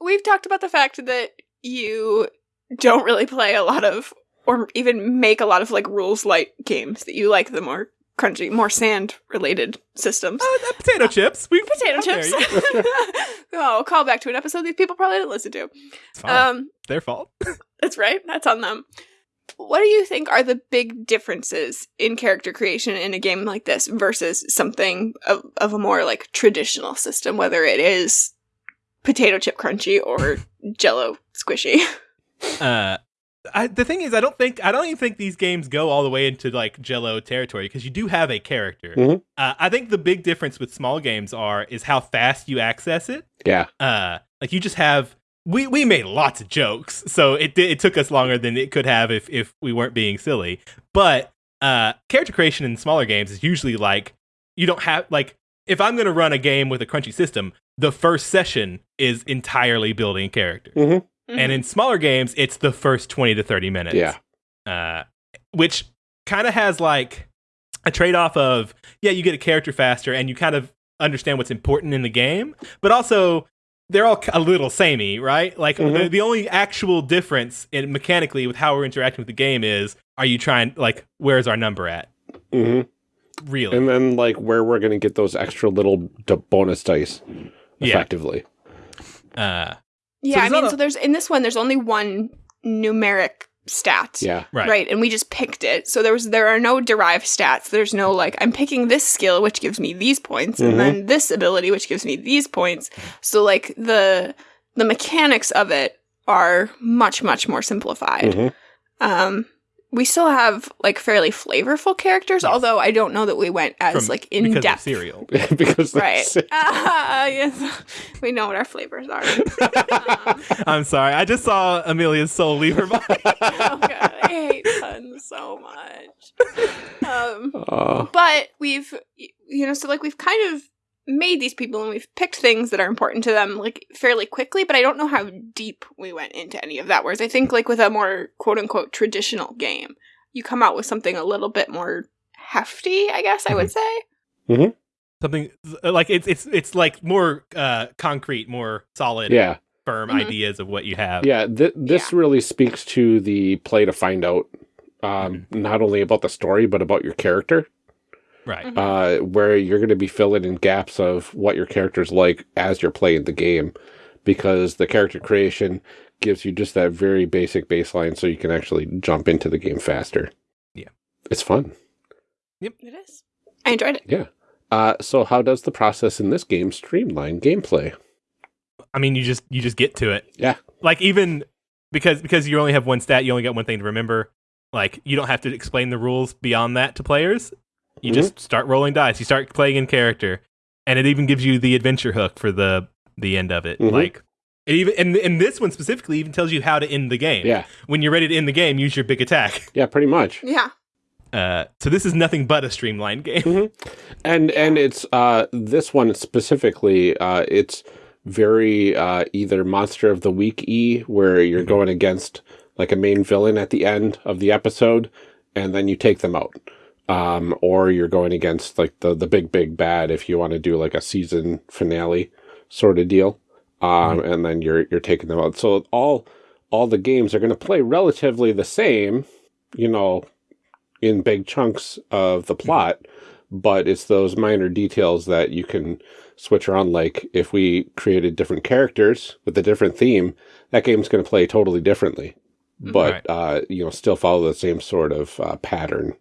We've talked about the fact that you don't really play a lot of, or even make a lot of like rules light games. That you like the more crunchy, more sand related systems. Oh, potato chips. We Potato chips. [laughs] oh, call back to an episode these people probably didn't listen to. It's fine. Um, Their fault. [laughs] that's right. That's on them. What do you think are the big differences in character creation in a game like this versus something of, of a more like traditional system, whether it is potato chip crunchy or [laughs] jello squishy? Uh, I, the thing is, I don't think I don't even think these games go all the way into like Jello territory because you do have a character. Mhm. Uh, I think the big difference with small games are is how fast you access it. Yeah. Uh, like you just have we we made lots of jokes, so it it took us longer than it could have if if we weren't being silly. But uh, character creation in smaller games is usually like you don't have like if I'm going to run a game with a crunchy system, the first session is entirely building character. Mhm. And in smaller games, it's the first 20 to 30 minutes. Yeah. Uh, which kind of has like a trade off of, yeah, you get a character faster and you kind of understand what's important in the game, but also they're all a little samey, right? Like Mhm. the, the only actual difference in mechanically with how we're interacting with the game is are you trying like where's our number at? Mm-hmm. Really? And then like where we're going to get those extra little d- bonus dice Yeah. effectively. uh Yeah, there's I mean, a- so there's in this one, there's only one numeric stat. Yeah. right. and we just picked it. So there was there are no derived stats. There's no like I'm picking this skill which gives me these points Mhm. and then this ability which gives me these points. So like the the mechanics of it are much much more simplified. Mhm. Um we still have like fairly flavorful characters, Yes. although I don't know that we went as From- like in because of depth. cereal. [laughs] because Right. that's- [laughs] Ah, yes. We know what our flavors are. um, [laughs] I'm sorry. I just saw Amelia's soul leave her body. oh god, I hate puns so much. Um, Uh, but we've, you know, so like we've kind of made these people and we've picked things that are important to them like fairly quickly, but I don't know how deep we went into any of that. Whereas I think like with a more quote unquote traditional game, you come out with something a little bit more hefty, I guess I would say. Something like it's it's it's like more uh concrete, more solid, yeah. firm Mhm. ideas of what you have. Yeah. Th- this really speaks to the play to find out um, not only about the story, but about your character. Right. Uh, where you're going to be filling in gaps of what your character's like as you're playing the game, because the character creation gives you just that very basic baseline, so you can actually jump into the game faster. Yeah. it's fun. Yep, it is. I enjoyed it. Yeah. Uh, so how does the process in this game streamline gameplay? I mean, you just you just get to it. Yeah. Like even because because you only have one stat, you only got one thing to remember. Like you don't have to explain the rules beyond that to players. You Mhm. just start rolling dice. You start playing in character, and it even gives you the adventure hook for the the end of it. Mhm. Like it even and, and this one specifically even tells you how to end the game. Yeah, When you're ready to end the game, use your big attack. yeah, pretty much. Yeah. Uh, so this is nothing but a streamlined game. And and it's uh this one specifically uh it's very uh either monster of the week e where you're going against like a main villain at the end of the episode and then you take them out. Um or you're going against like the the big big bad if you want to do like a season finale sort of deal. Um and then you're you're taking them out. So all all the games are going to play relatively the same, you know, in big chunks of the plot but it's those minor details that you can switch around. Like if we created different characters with a different theme, that game's going to play totally differently, but Right. uh, you know, still follow the same sort of uh, pattern.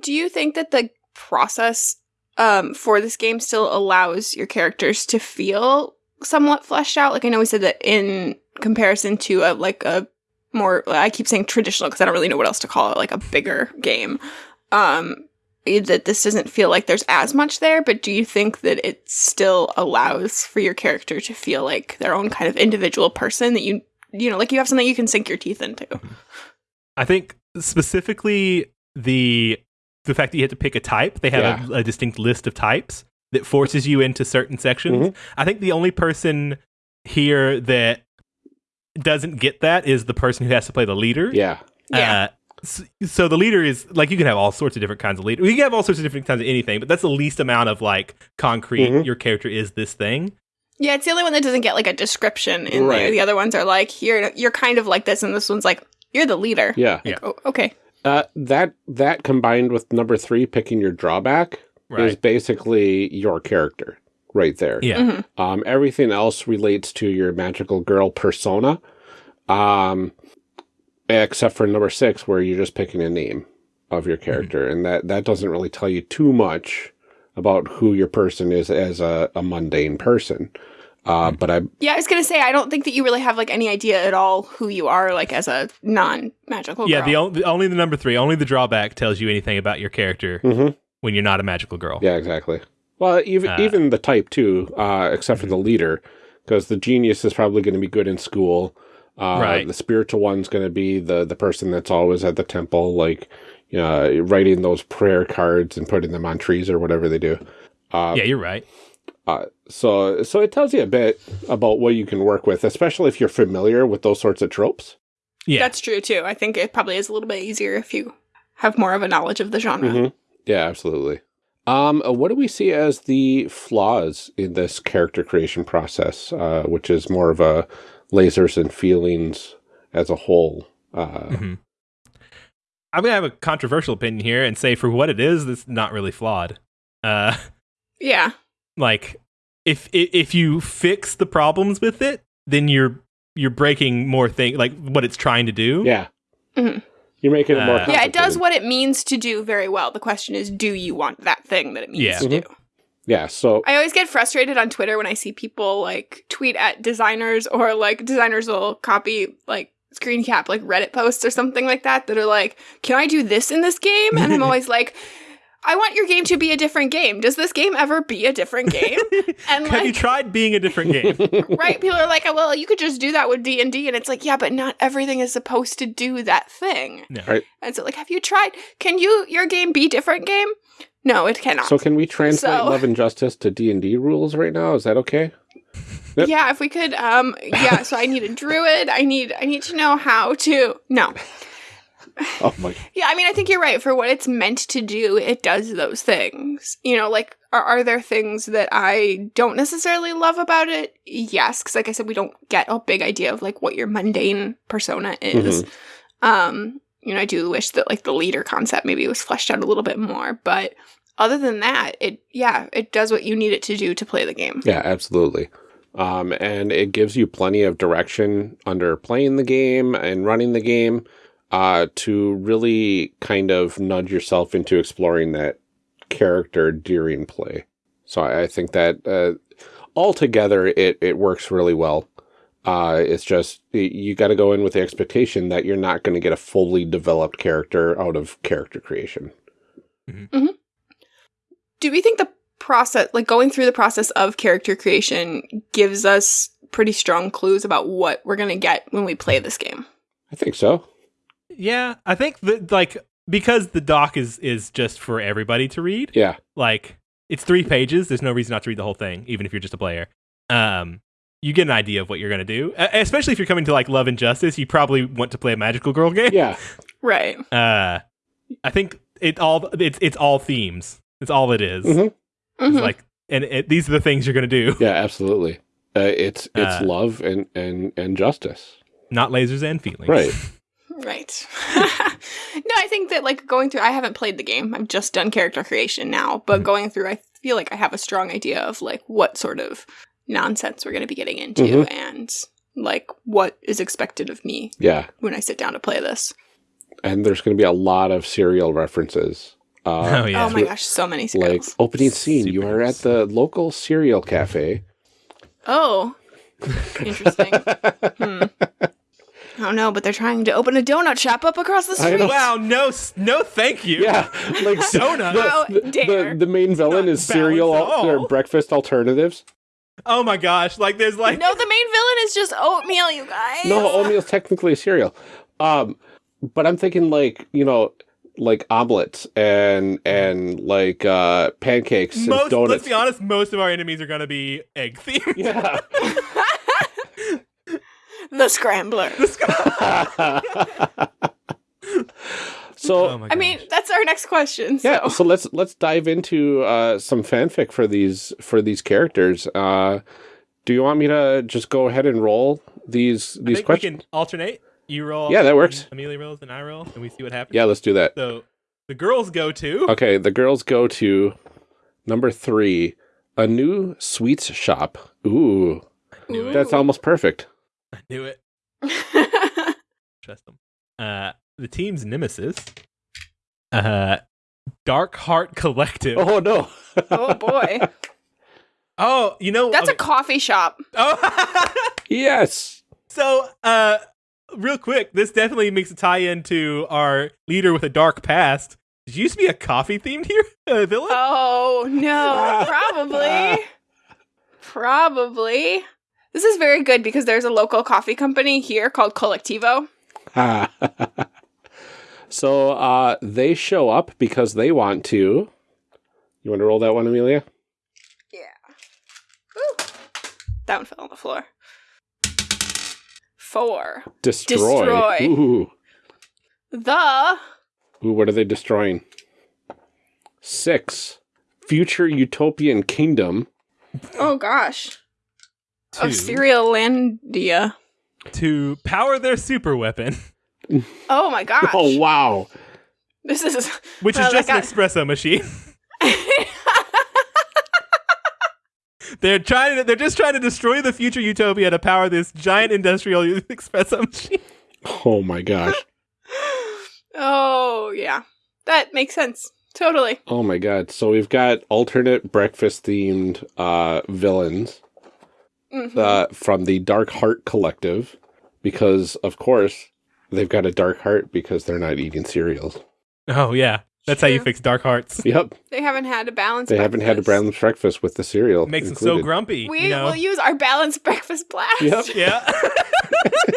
Do you think that the process um, for this game still allows your characters to feel somewhat fleshed out? Like I know we said that in comparison to a like a more I keep saying traditional because I don't really know what else to call it, like a bigger game. Um, that this doesn't feel like there's as much there, but do you think that it still allows for your character to feel like their own kind of individual person that you you know, like you have something you can sink your teeth into? I think specifically the the fact that you have to pick a type, they have a, a distinct list of types that forces you into certain sections. Mhm. I think the only person here that doesn't get that is the person who has to play the leader. Yeah, Yeah. Uh, s- so the leader is like you can have all sorts of different kinds of leader. You can have all sorts of different kinds of anything, but that's the least amount of like concrete. Mhm. Your character is this thing. Yeah, it's the only one that doesn't get like a description in Right. there. The other ones are like, you're you're kind of like this, and this one's like, you're the leader. yeah. Yeah. Oh, okay. Uh, that that combined with number three, picking your drawback, is basically your character right there. Yeah. Mhm. Um, everything else relates to your magical girl persona, um, except for number six, where you're just picking a name of your character, and that that doesn't really tell you too much about who your person is as a, a mundane person. Uh, but I Yeah, I was gonna say I don't think that you really have like any idea at all who you are, like as a non-magical. Yeah, girl. the, on- the only the number three, only the drawback tells you anything about your character Mhm. when you're not a magical girl. yeah, exactly. Well, even Uh, even the type too, uh, except for the leader, because the genius is probably going to be good in school. Uh, Right. The spiritual one's going to be the the person that's always at the temple, like you know, writing those prayer cards and putting them on trees or whatever they do. Uh, yeah, you're right. Uh, so so it tells you a bit about what you can work with, especially if you're familiar with those sorts of tropes. Yeah, that's true too. I think it probably is a little bit easier if you have more of a knowledge of the genre. Mhm. Yeah, absolutely. Um, uh, what do we see as the flaws in this character creation process, uh, which is more of a lasers and feelings as a whole? Uh, Mhm. I'm gonna have a controversial opinion here and say for what it is, it's not really flawed. Uh, [laughs] Yeah. Like if if you fix the problems with it, then you're you're breaking more thing like what it's trying to do. yeah. Mhm. You're making it more Uh, Yeah, it does what it means to do very well. The question is, do you want that thing that it means Yeah. to do? Yeah, so I always get frustrated on Twitter when I see people like tweet at designers [laughs] or like designers will copy like screen cap like Reddit posts or something like that that are like, "Can I do this in this game?" And I'm [laughs] always like, "I want your game to be a different game. Does this game ever be a different game?" [laughs] And Have you tried being a different game? [laughs] right? People are like, "Well, you could just do that with D and D," and it's like, "Yeah, but not everything is supposed to do that thing." No. Right. And so, like, have you tried? Can you your game be different game? No, it cannot. so can we translate So- Love and Justice to D and D rules right now? Is that okay? Yep. Yeah, if we could um yeah, so I need a druid. I need I need to know how to No. [laughs] Oh my! Yeah, I mean I think you're right. For what it's meant to do, it does those things. You know, like are, are there things that I don't necessarily love about it? Yes, because like I said, we don't get a big idea of like what your mundane persona is. Um, you know, I do wish that like the leader concept maybe was fleshed out a little bit more, but other than that, it yeah, it does what you need it to do to play the game. Yeah, absolutely. Um, and it gives you plenty of direction under playing the game and running the game uh, to really kind of nudge yourself into exploring that character during play. So I, I think that uh, altogether it, it works really well. Uh, it's just you got to go in with the expectation that you're not going to get a fully developed character out of character creation. mm-hmm do we think the process like going through the process of character creation gives us pretty strong clues about what we're going to get when we play this game I think so. Yeah, I think that like because the doc is is just for everybody to read. Yeah. Like it's three pages. There's no reason not to read the whole thing, even if you're just a player. Um, you get an idea of what you're gonna do, uh, especially if you're coming to like Love and Justice. You probably want to play a magical girl [laughs] game. Yeah. right Uh, I think it all it's it's all themes. It's all it is. Mhm. It's Mhm. like and it, these are the things you're gonna do, Yeah, absolutely. Uh, it's it's Uh, love and, and, and justice. not lasers and feelings. Right. [laughs] right [laughs] no i think that like going through i haven't played the game i've just done character creation now but Mhm. going through i feel like i have a strong idea of like what sort of nonsense we're going to be getting into Mhm. and like what is expected of me Yeah. when i sit down to play this And there's going to be a lot of cereal references. Uh, [laughs] Oh yeah. oh my gosh so many Like opening scene, you are at the local cereal cafe. oh [laughs] interesting Hmm. Oh no, but they're trying to open a donut shop up across the street. Wow. No. No. Thank you. yeah, [laughs] like Donut. How The, the, the main villain Not is cereal al- or breakfast alternatives. Oh my gosh. Like there's like no, the main villain is just oatmeal, you guys. No, oatmeal's technically a cereal. Um, but I'm thinking like you know, like omelets and and like uh, pancakes and donuts. Let's be honest. Most of our enemies are gonna be egg [laughs] themed. Yeah. [laughs] the scrambler. [laughs] so Oh I mean, that's our next question. So. yeah, so let's let's dive into uh, some fanfic for these for these characters. Uh, do you want me to just go ahead and roll these I these think questions? we can alternate. You roll. Yeah, that works. Amelia rolls and I roll, and we see what happens. Yeah, let's do that. So the girls go to. Okay, the girls go to number three, a new sweets shop. Ooh, knew it. that's almost perfect. I knew it. [laughs] Trust them. Uh, the team's nemesis. Uh, Dark Heart Collective. Oh no. oh boy, [laughs] Oh, you know that's a coffee shop. Oh, [laughs] yes. so uh, real quick, this definitely makes a tie into our leader with a dark past. Did you used to be a coffee themed here uh, villain? Oh no, probably, probably. This is very good because there's a local coffee company here called Colectivo. [laughs] so uh, they show up because they want to. You want to roll that one, Amelia? Ooh. That one fell on the floor. Four. Destroy. Destroy. Ooh. The Ooh, what are they destroying? Six. future utopian kingdom. Oh gosh. To, Of Cerealandia. to power their super weapon, [laughs] Oh my gosh. Oh wow! This is which Well, is just that an espresso machine. [laughs] [laughs] They're trying to. They're just trying to destroy the future utopia to power this giant industrial espresso machine. Oh my gosh! Oh yeah. That makes sense. Totally. Oh my god! So we've got alternate breakfast themed uh, villains Mhm. uh, from the Dark Heart Collective, because of course they've got a dark heart because they're not eating cereals. Oh yeah, that's how you fix dark hearts. Yep, they haven't had a balanced they haven't had a breakfast. balanced breakfast with the cereal. It makes them so grumpy. We you know? will use our balanced breakfast blast. Yep. [laughs] yeah. [laughs]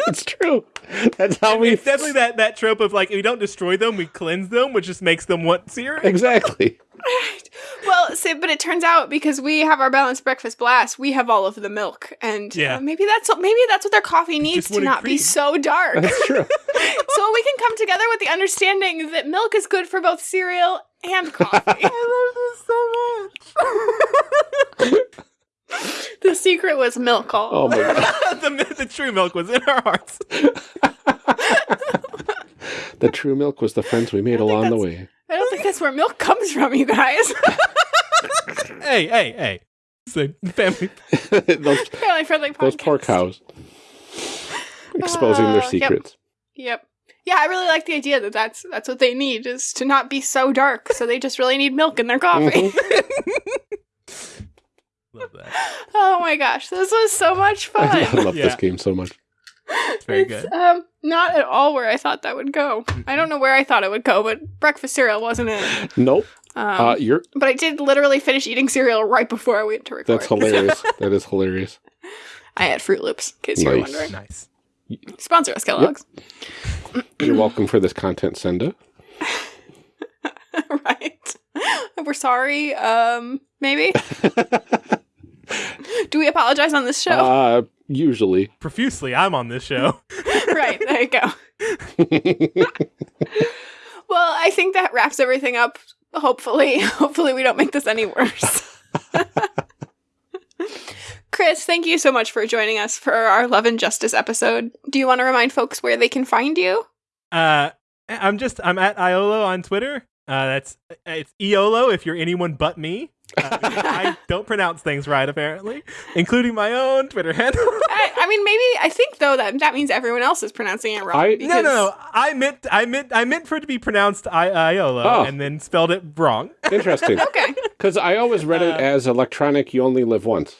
it's true. That's how we it's definitely that, that trope of like if we don't destroy them, we cleanse them, which just makes them want cereal. exactly. Well, see, but it turns out because we have our balanced breakfast blast, we have all of the milk, and Yeah. uh, maybe that's maybe that's what their coffee needs to wanted not be so dark. That's true. [laughs] so we can come together with the understanding that milk is good for both cereal and coffee. [laughs] I love this so much. [laughs] the secret was milk. All Oh my god! the, the true milk was in our hearts. The true milk was the friends we made don't think along the way. I don't think that's where milk comes from, you guys. [laughs] hey, hey, hey. It's a family. [laughs] those Family friendly podcast. those poor cows exposing Uh, their secrets. Yep. Yeah, I really like the idea that that's that's what they need is to not be so dark. So they just really need milk in their coffee. [laughs] Love that. oh my gosh, this was so much fun. I love this game so much. It's very It's, good. Um, not at all where I thought that would go. I don't know where I thought it would go, but breakfast cereal wasn't it. Nope. Um, uh, you're but I did literally finish eating cereal right before I went to record. that's hilarious. [laughs] that is hilarious. I had Froot Loops, in case you were Nice. wondering. Nice. Sponsor us, Kellogg's. You're welcome for this content, Senda. [laughs] right. We're sorry. Um, maybe. [laughs] Do we apologize on this show? Uh, usually. Profusely, I'm on this show. [laughs] [laughs] right, there you go. [laughs] Well, I think that wraps everything up. Hopefully, hopefully we don't make this any worse. Chris, thank you so much for joining us for our Love and Justice episode. Do you want to remind folks where they can find you? Uh, I'm just I'm at Iolo on Twitter. Uh, that's it's Eolo if you're anyone but me. Uh, [laughs] I don't pronounce things right apparently, including my own Twitter handle. [laughs] I, I mean, maybe I think though that that means everyone else is pronouncing it wrong. I- no, no, no. I meant I meant I meant for it to be pronounced I Iolo Oh. and then spelled it wrong. [laughs] Interesting. Okay. Because I always read it Uh, as electronic. You only live once.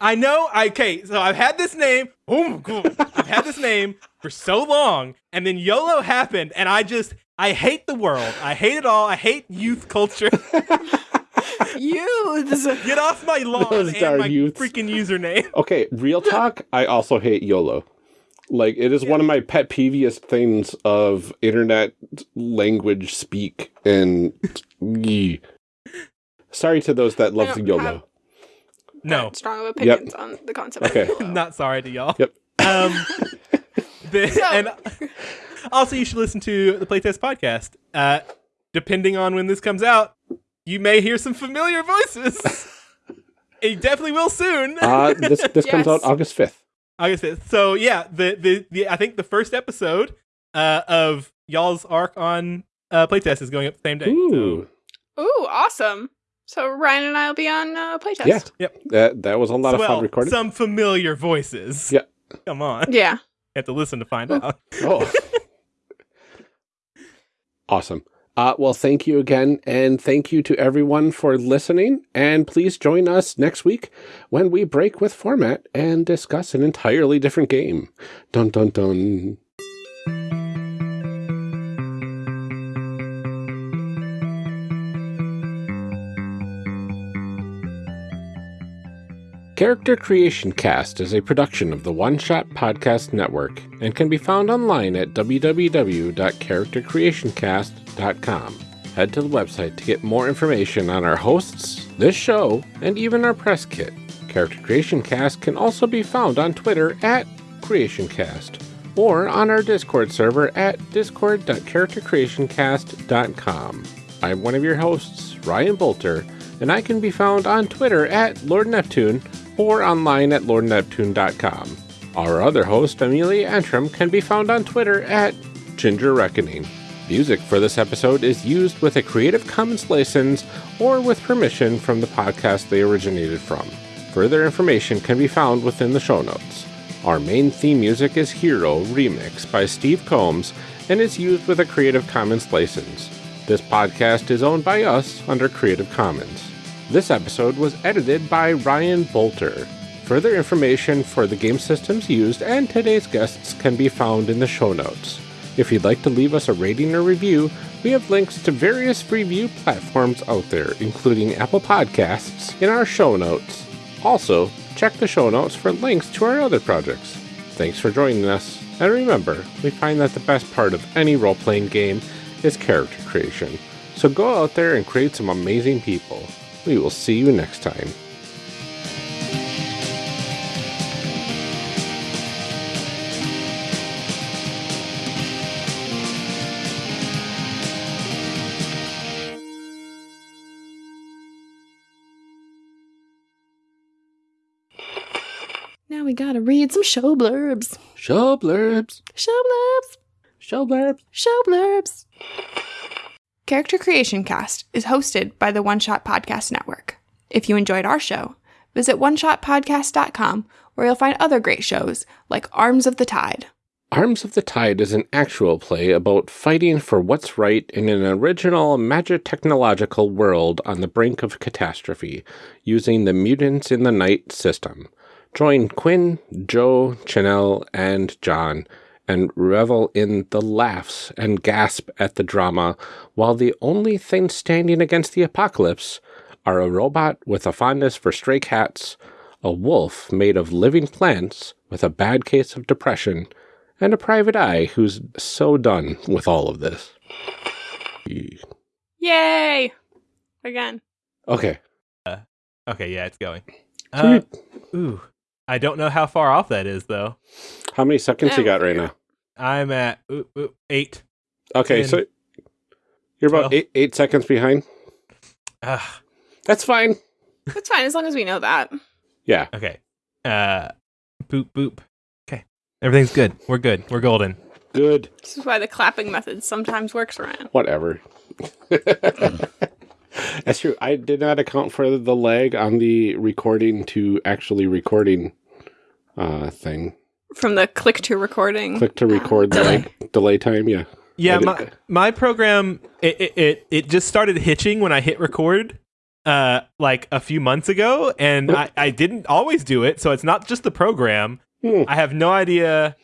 I know. I, okay, so I've had this name. Oh my god, I've had this name for so long, and then YOLO happened, and I just I hate the world. I hate it all. I hate youth culture. [laughs] Youths. Get off my lawn Those and my youths. freaking username. [laughs] Okay, real talk. I also hate YOLO. Like it is one of my pet peeviest things of internet language speak and. Yee. Sorry to those that love I YOLO. have- No, Strong opinions on the concept. Okay. Of YOLO. [laughs] not sorry to y'all. Yep. Um, the, So- and also you should listen to the Playtest podcast. Uh, depending on when this comes out, you may hear some familiar voices. [laughs] it definitely will soon. Uh, this this comes out August fifth. August 5th. So yeah, the, the the I think the first episode uh of y'all's arc on uh playtest is going up the same day. Ooh, Ooh, awesome. So Ryan and I will be on uh, playtest. yeah. Yep. That that was a lot So, of well, fun recording. some familiar voices. Yeah. Come on. Yeah. [laughs] have to listen to find out. [laughs] Oh. awesome. Uh, well, thank you again, and thank you to everyone for listening. And please join us next week when we break with format and discuss an entirely different game. Dun dun dun. Character Creation Cast is a production of the One Shot Podcast Network and can be found online at www.charactercreationcast.com. Head to the website to get more information on our hosts, this show, and even our press kit. Character Creation Cast can also be found on Twitter at CreationCast or on our Discord server at discord.charactercreationcast.com. I'm one of your hosts, Ryan Boelter, and I can be found on Twitter at Lord Neptune or online at lordneptune.com. Our other host, Amelia Antrim, can be found on Twitter at Ginger Reckoning. Music for this episode is used with a Creative Commons license or with permission from the podcast they originated from. Further information can be found within the show notes. Our main theme music is Hero Remix by Steve Combs and is used with a Creative Commons license. This podcast is owned by us under Creative Commons. This episode was edited by Ryan Boelter. Further information for the game systems used and today's guests can be found in the show notes. If you'd like to leave us a rating or review, we have links to various review platforms out there, including Apple Podcasts, in our show notes. Also, check the show notes for links to our other projects. Thanks for joining us, and remember, we find that the best part of any role playing game is character creation. So go out there and create some amazing people. We will see you next time. Now we gotta read some show blurbs. Show blurbs. Show blurbs. Show blurbs. Show blurbs. Character Creation Cast is hosted by the One Shot Podcast Network. If you enjoyed our show, visit oneshotpodcast.com where you'll find other great shows like Arms of the Tide. Arms of the Tide is an actual play about fighting for what's right in an original magic technological world on the brink of catastrophe, using the Mutants in the Night system. Join Quinn, Joe, Chanel, and John, and revel in the laughs and gasp at the drama, while the only thing standing against the apocalypse are a robot with a fondness for stray cats, a wolf made of living plants with a bad case of depression, and a private eye who's so done with all of this. Yay! Again. Okay. Okay, yeah, it's going. Uh, ooh, I don't know how far off that is though. How many seconds you got right now? I'm at ooh, ooh, eight. Okay, Ten. so you're about Twelve. eight, eight seconds behind. Ah, That's fine. That's fine as long as we know that. Yeah. okay. Uh, boop boop. Okay, everything's good. We're good. We're golden. Good. This is why the clapping method sometimes works, Ryan. Whatever. [laughs] [laughs] That's true. I did not account for the lag on the recording to actually recording uh thing. From the click to recording. Click to record [laughs] the delay. delay time. Yeah. Yeah, my my program it, it it it just started hitching when I hit record uh like a few months ago and I, I didn't always do it so it's not just the program Hmm. I have no idea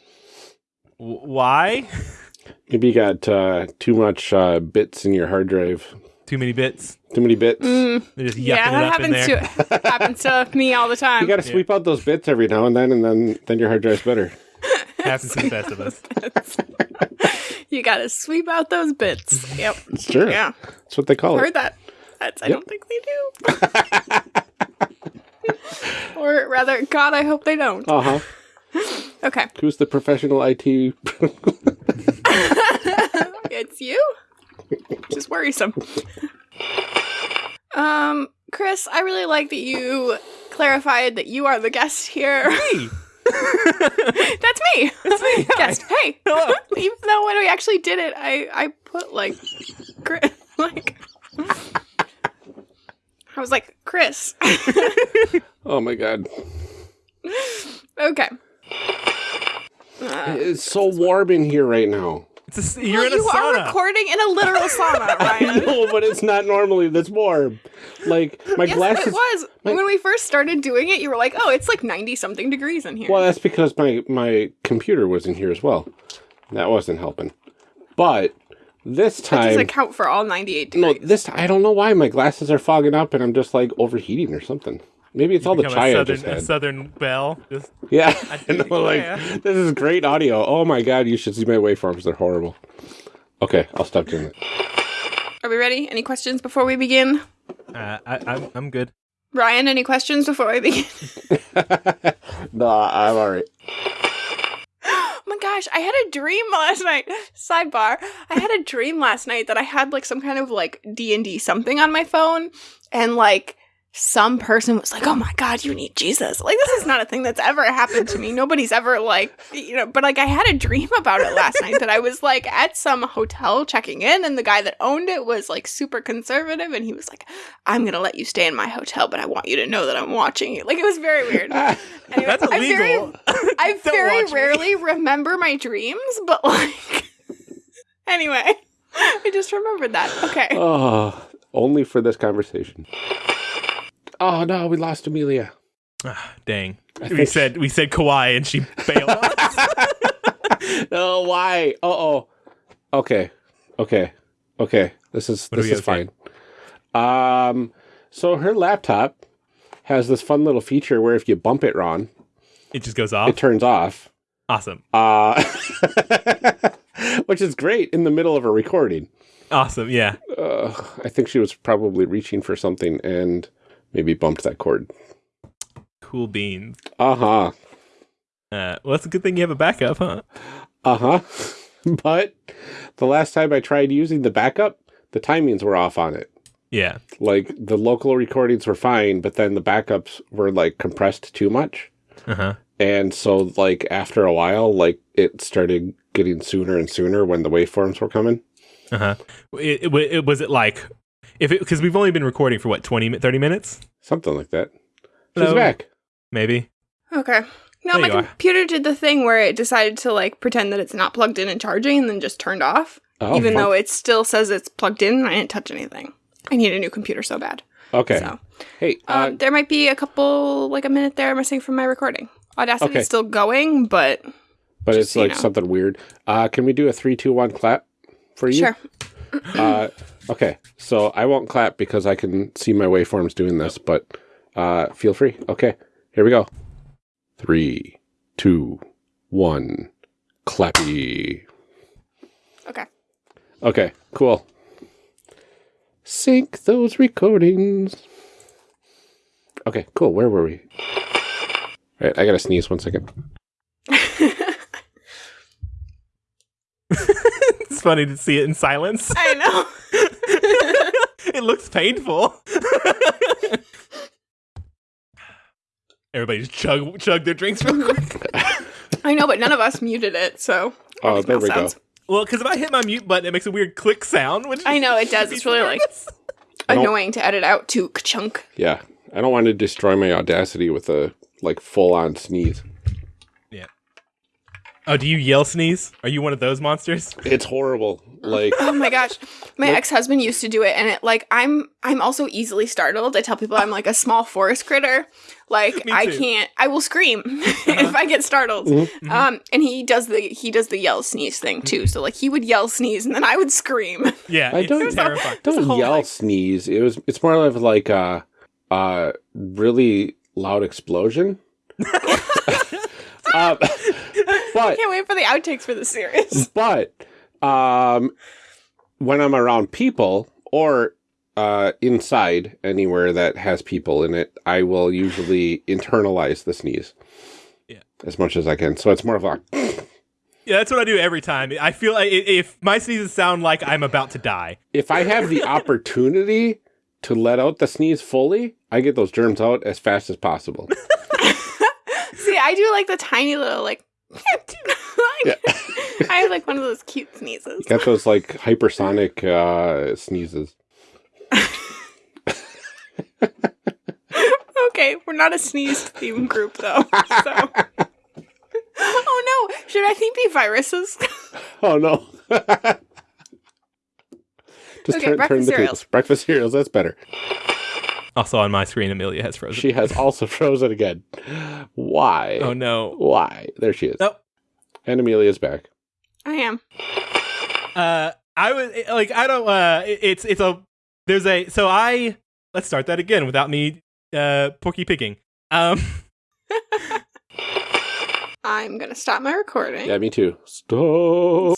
why [laughs] Maybe you got uh, too much uh, bits in your hard drive. Too many bits Too many bits. Mm, just yucking yeah, it that up in happens there to happens to me all the [laughs] time. You got to sweep out those bits every now and then, and then then your hard drive's better. [laughs] happens to the best of us [laughs] you gotta sweep out those bits. Yep. Sure. Yeah. That's what they call it. Heard that. That's, I Yep. don't think they do. or rather, God, I hope they don't. Uh huh. Okay. Who's the professional IT? it's you? Just worrisome. um, Chris, I really like that you clarified that you are the guest here. Hey, [laughs] [laughs] That's me. it's me. Hi. Guest. Hey. [laughs] Hello. Even though when we actually did it, I I put like, Chris, like. I was like, Chris. oh my god. okay. Uh, It's so warm in here right now. It's a you're well, in a you are recording in a literal [laughs] sauna, Ryan. no, but it's not normally this warm. Like my Yes, glasses. it was. my- when we first started doing it, you were like, "Oh, it's like ninety something degrees in here." Well, that's because my my computer was in here as well. That wasn't helping. But this that time, doesn't count for all ninety-eight degrees. no, this I don't know why my glasses are fogging up and I'm just like overheating or something. Maybe it's all the Become chai a I just southern, a had. southern belle just Yeah, [laughs] do- and I'm like, yeah. [laughs] this is great audio. Oh my god, you should see my waveforms; they're horrible. Okay, I'll stop doing it. Are we ready? Any questions before we begin? uh, I, I'm I'm good Ryan, any questions before we begin? [laughs] it. no, I'm all right. [gasps] oh my my gosh, I had a dream last night. Sidebar. I had a dream last night that I had like some kind of like D&D something on my phone and like some person was like, "Oh my god, you need Jesus." Like this is not a thing that's ever happened to me. Nobody's ever like, you know, but like I had a dream about it last night that I was like at some hotel checking in and the guy that owned it was like super conservative and he was like, "I'm going to let you stay in my hotel, but I want you to know that I'm watching you." Like it was very weird. [laughs] That's I very, illegal. I [laughs] very watch me. rarely remember my dreams, but like [laughs] anyway, I just remembered that. Okay. Oh, only for this conversation. Oh no, we lost Amelia. Ah, dang. I We said we said Kawhi and she bailed [laughs] [laughs] us. oh, why? Uh oh. Okay. Okay. Okay. This is What this is fine. Um so her laptop has this fun little feature where if you bump it Ron, It just goes off. it turns off. awesome. Uh [laughs] which is great in the middle of a recording. Awesome. Yeah. Uh, I think she was probably reaching for something and maybe bumped that cord. Cool beans. Uh-huh. Uh, well, that's a good thing you have a backup, huh? Uh-huh. [laughs] but the last time I tried using the backup, the timings were off on it. Yeah. Like the local recordings were fine, but then the backups were like compressed too much. Uh huh. And so like after a while, like it started getting sooner and sooner when the waveforms were coming. Uh huh. It, it, it was it like if it because we've only been recording for what 20 30 minutes Something like that. She's Hello? back. maybe. Okay. No, There my you are. computer did the thing where it decided to like pretend that it's not plugged in and charging and then just turned off. Oh, even fun. though it still says it's plugged in and I didn't touch anything. I need a new computer so bad. Okay. So Hey, uh, um, there might be a couple like a minute there missing from my recording. audacity Okay. still going, but but just it's so you like know. something weird. Uh, can we do a three, two, one clap for you? sure. Uh, okay, so I won't clap because I can see my waveforms doing this, but uh, feel free. Okay, here we go. Three, two, one, clappy. Okay. Okay, cool. Sync those recordings. Okay, cool. Where were we? All right, I gotta sneeze one second. [laughs] it's funny to see it in silence. I know. [laughs] it looks painful. [laughs] Everybody just chug chug their drinks real quick. I know, but none of us muted it, so Oh, Makes there no we go. Well, because if I hit my mute button, it makes a weird click sound. Which I know it does. It's really like annoying to edit out to chunk. Yeah, I don't want to destroy my audacity with a like full on sneeze. Oh, do you yell sneeze? Are you one of those monsters? It's horrible. Like [laughs] Oh my gosh. My Nope. ex-husband used to do it and it like I'm I'm also easily startled. I tell people I'm like a small forest critter. Like [laughs] I can't I will scream [laughs] if I get startled. Mhm. Um and he does the he does the yell sneeze thing too. So like he would yell sneeze and then I would scream. Yeah, I don't- terrifying. A don't yell like- sneeze. It was it's more of like a a really loud explosion. um, but Can't wait for the outtakes for the series. [laughs] but um, when I'm around people or uh, inside anywhere that has people in it, I will usually internalize the sneeze. Yeah. As much as I can. So it's more of a [clears throat] Yeah, that's what I do every time. I feel like if my sneezes sound like I'm about to die. if I have the [laughs] opportunity to let out the sneeze fully, I get those germs out as fast as possible. [laughs] See, I do like the tiny little like Yeah. [laughs] I have like one of those cute sneezes. You Got those like hypersonic uh, sneezes. [laughs] Okay, we're not a sneeze theme group though. So. [laughs] oh no! Should I think be viruses? Oh no. Just Okay, turn, turn the cereals. tables. Breakfast cereals, that's better. Also on my screen, Amelia has frozen. She has also [laughs] frozen again. Why? oh no. Why? There she is. Oh. And Amelia's back. I am. Uh, I was like, I don't. Uh, it's it's a there's a so I let's start that again without me uh porky picking. Um, [laughs] [laughs] I'm gonna stop my recording. Yeah, me too. Stop.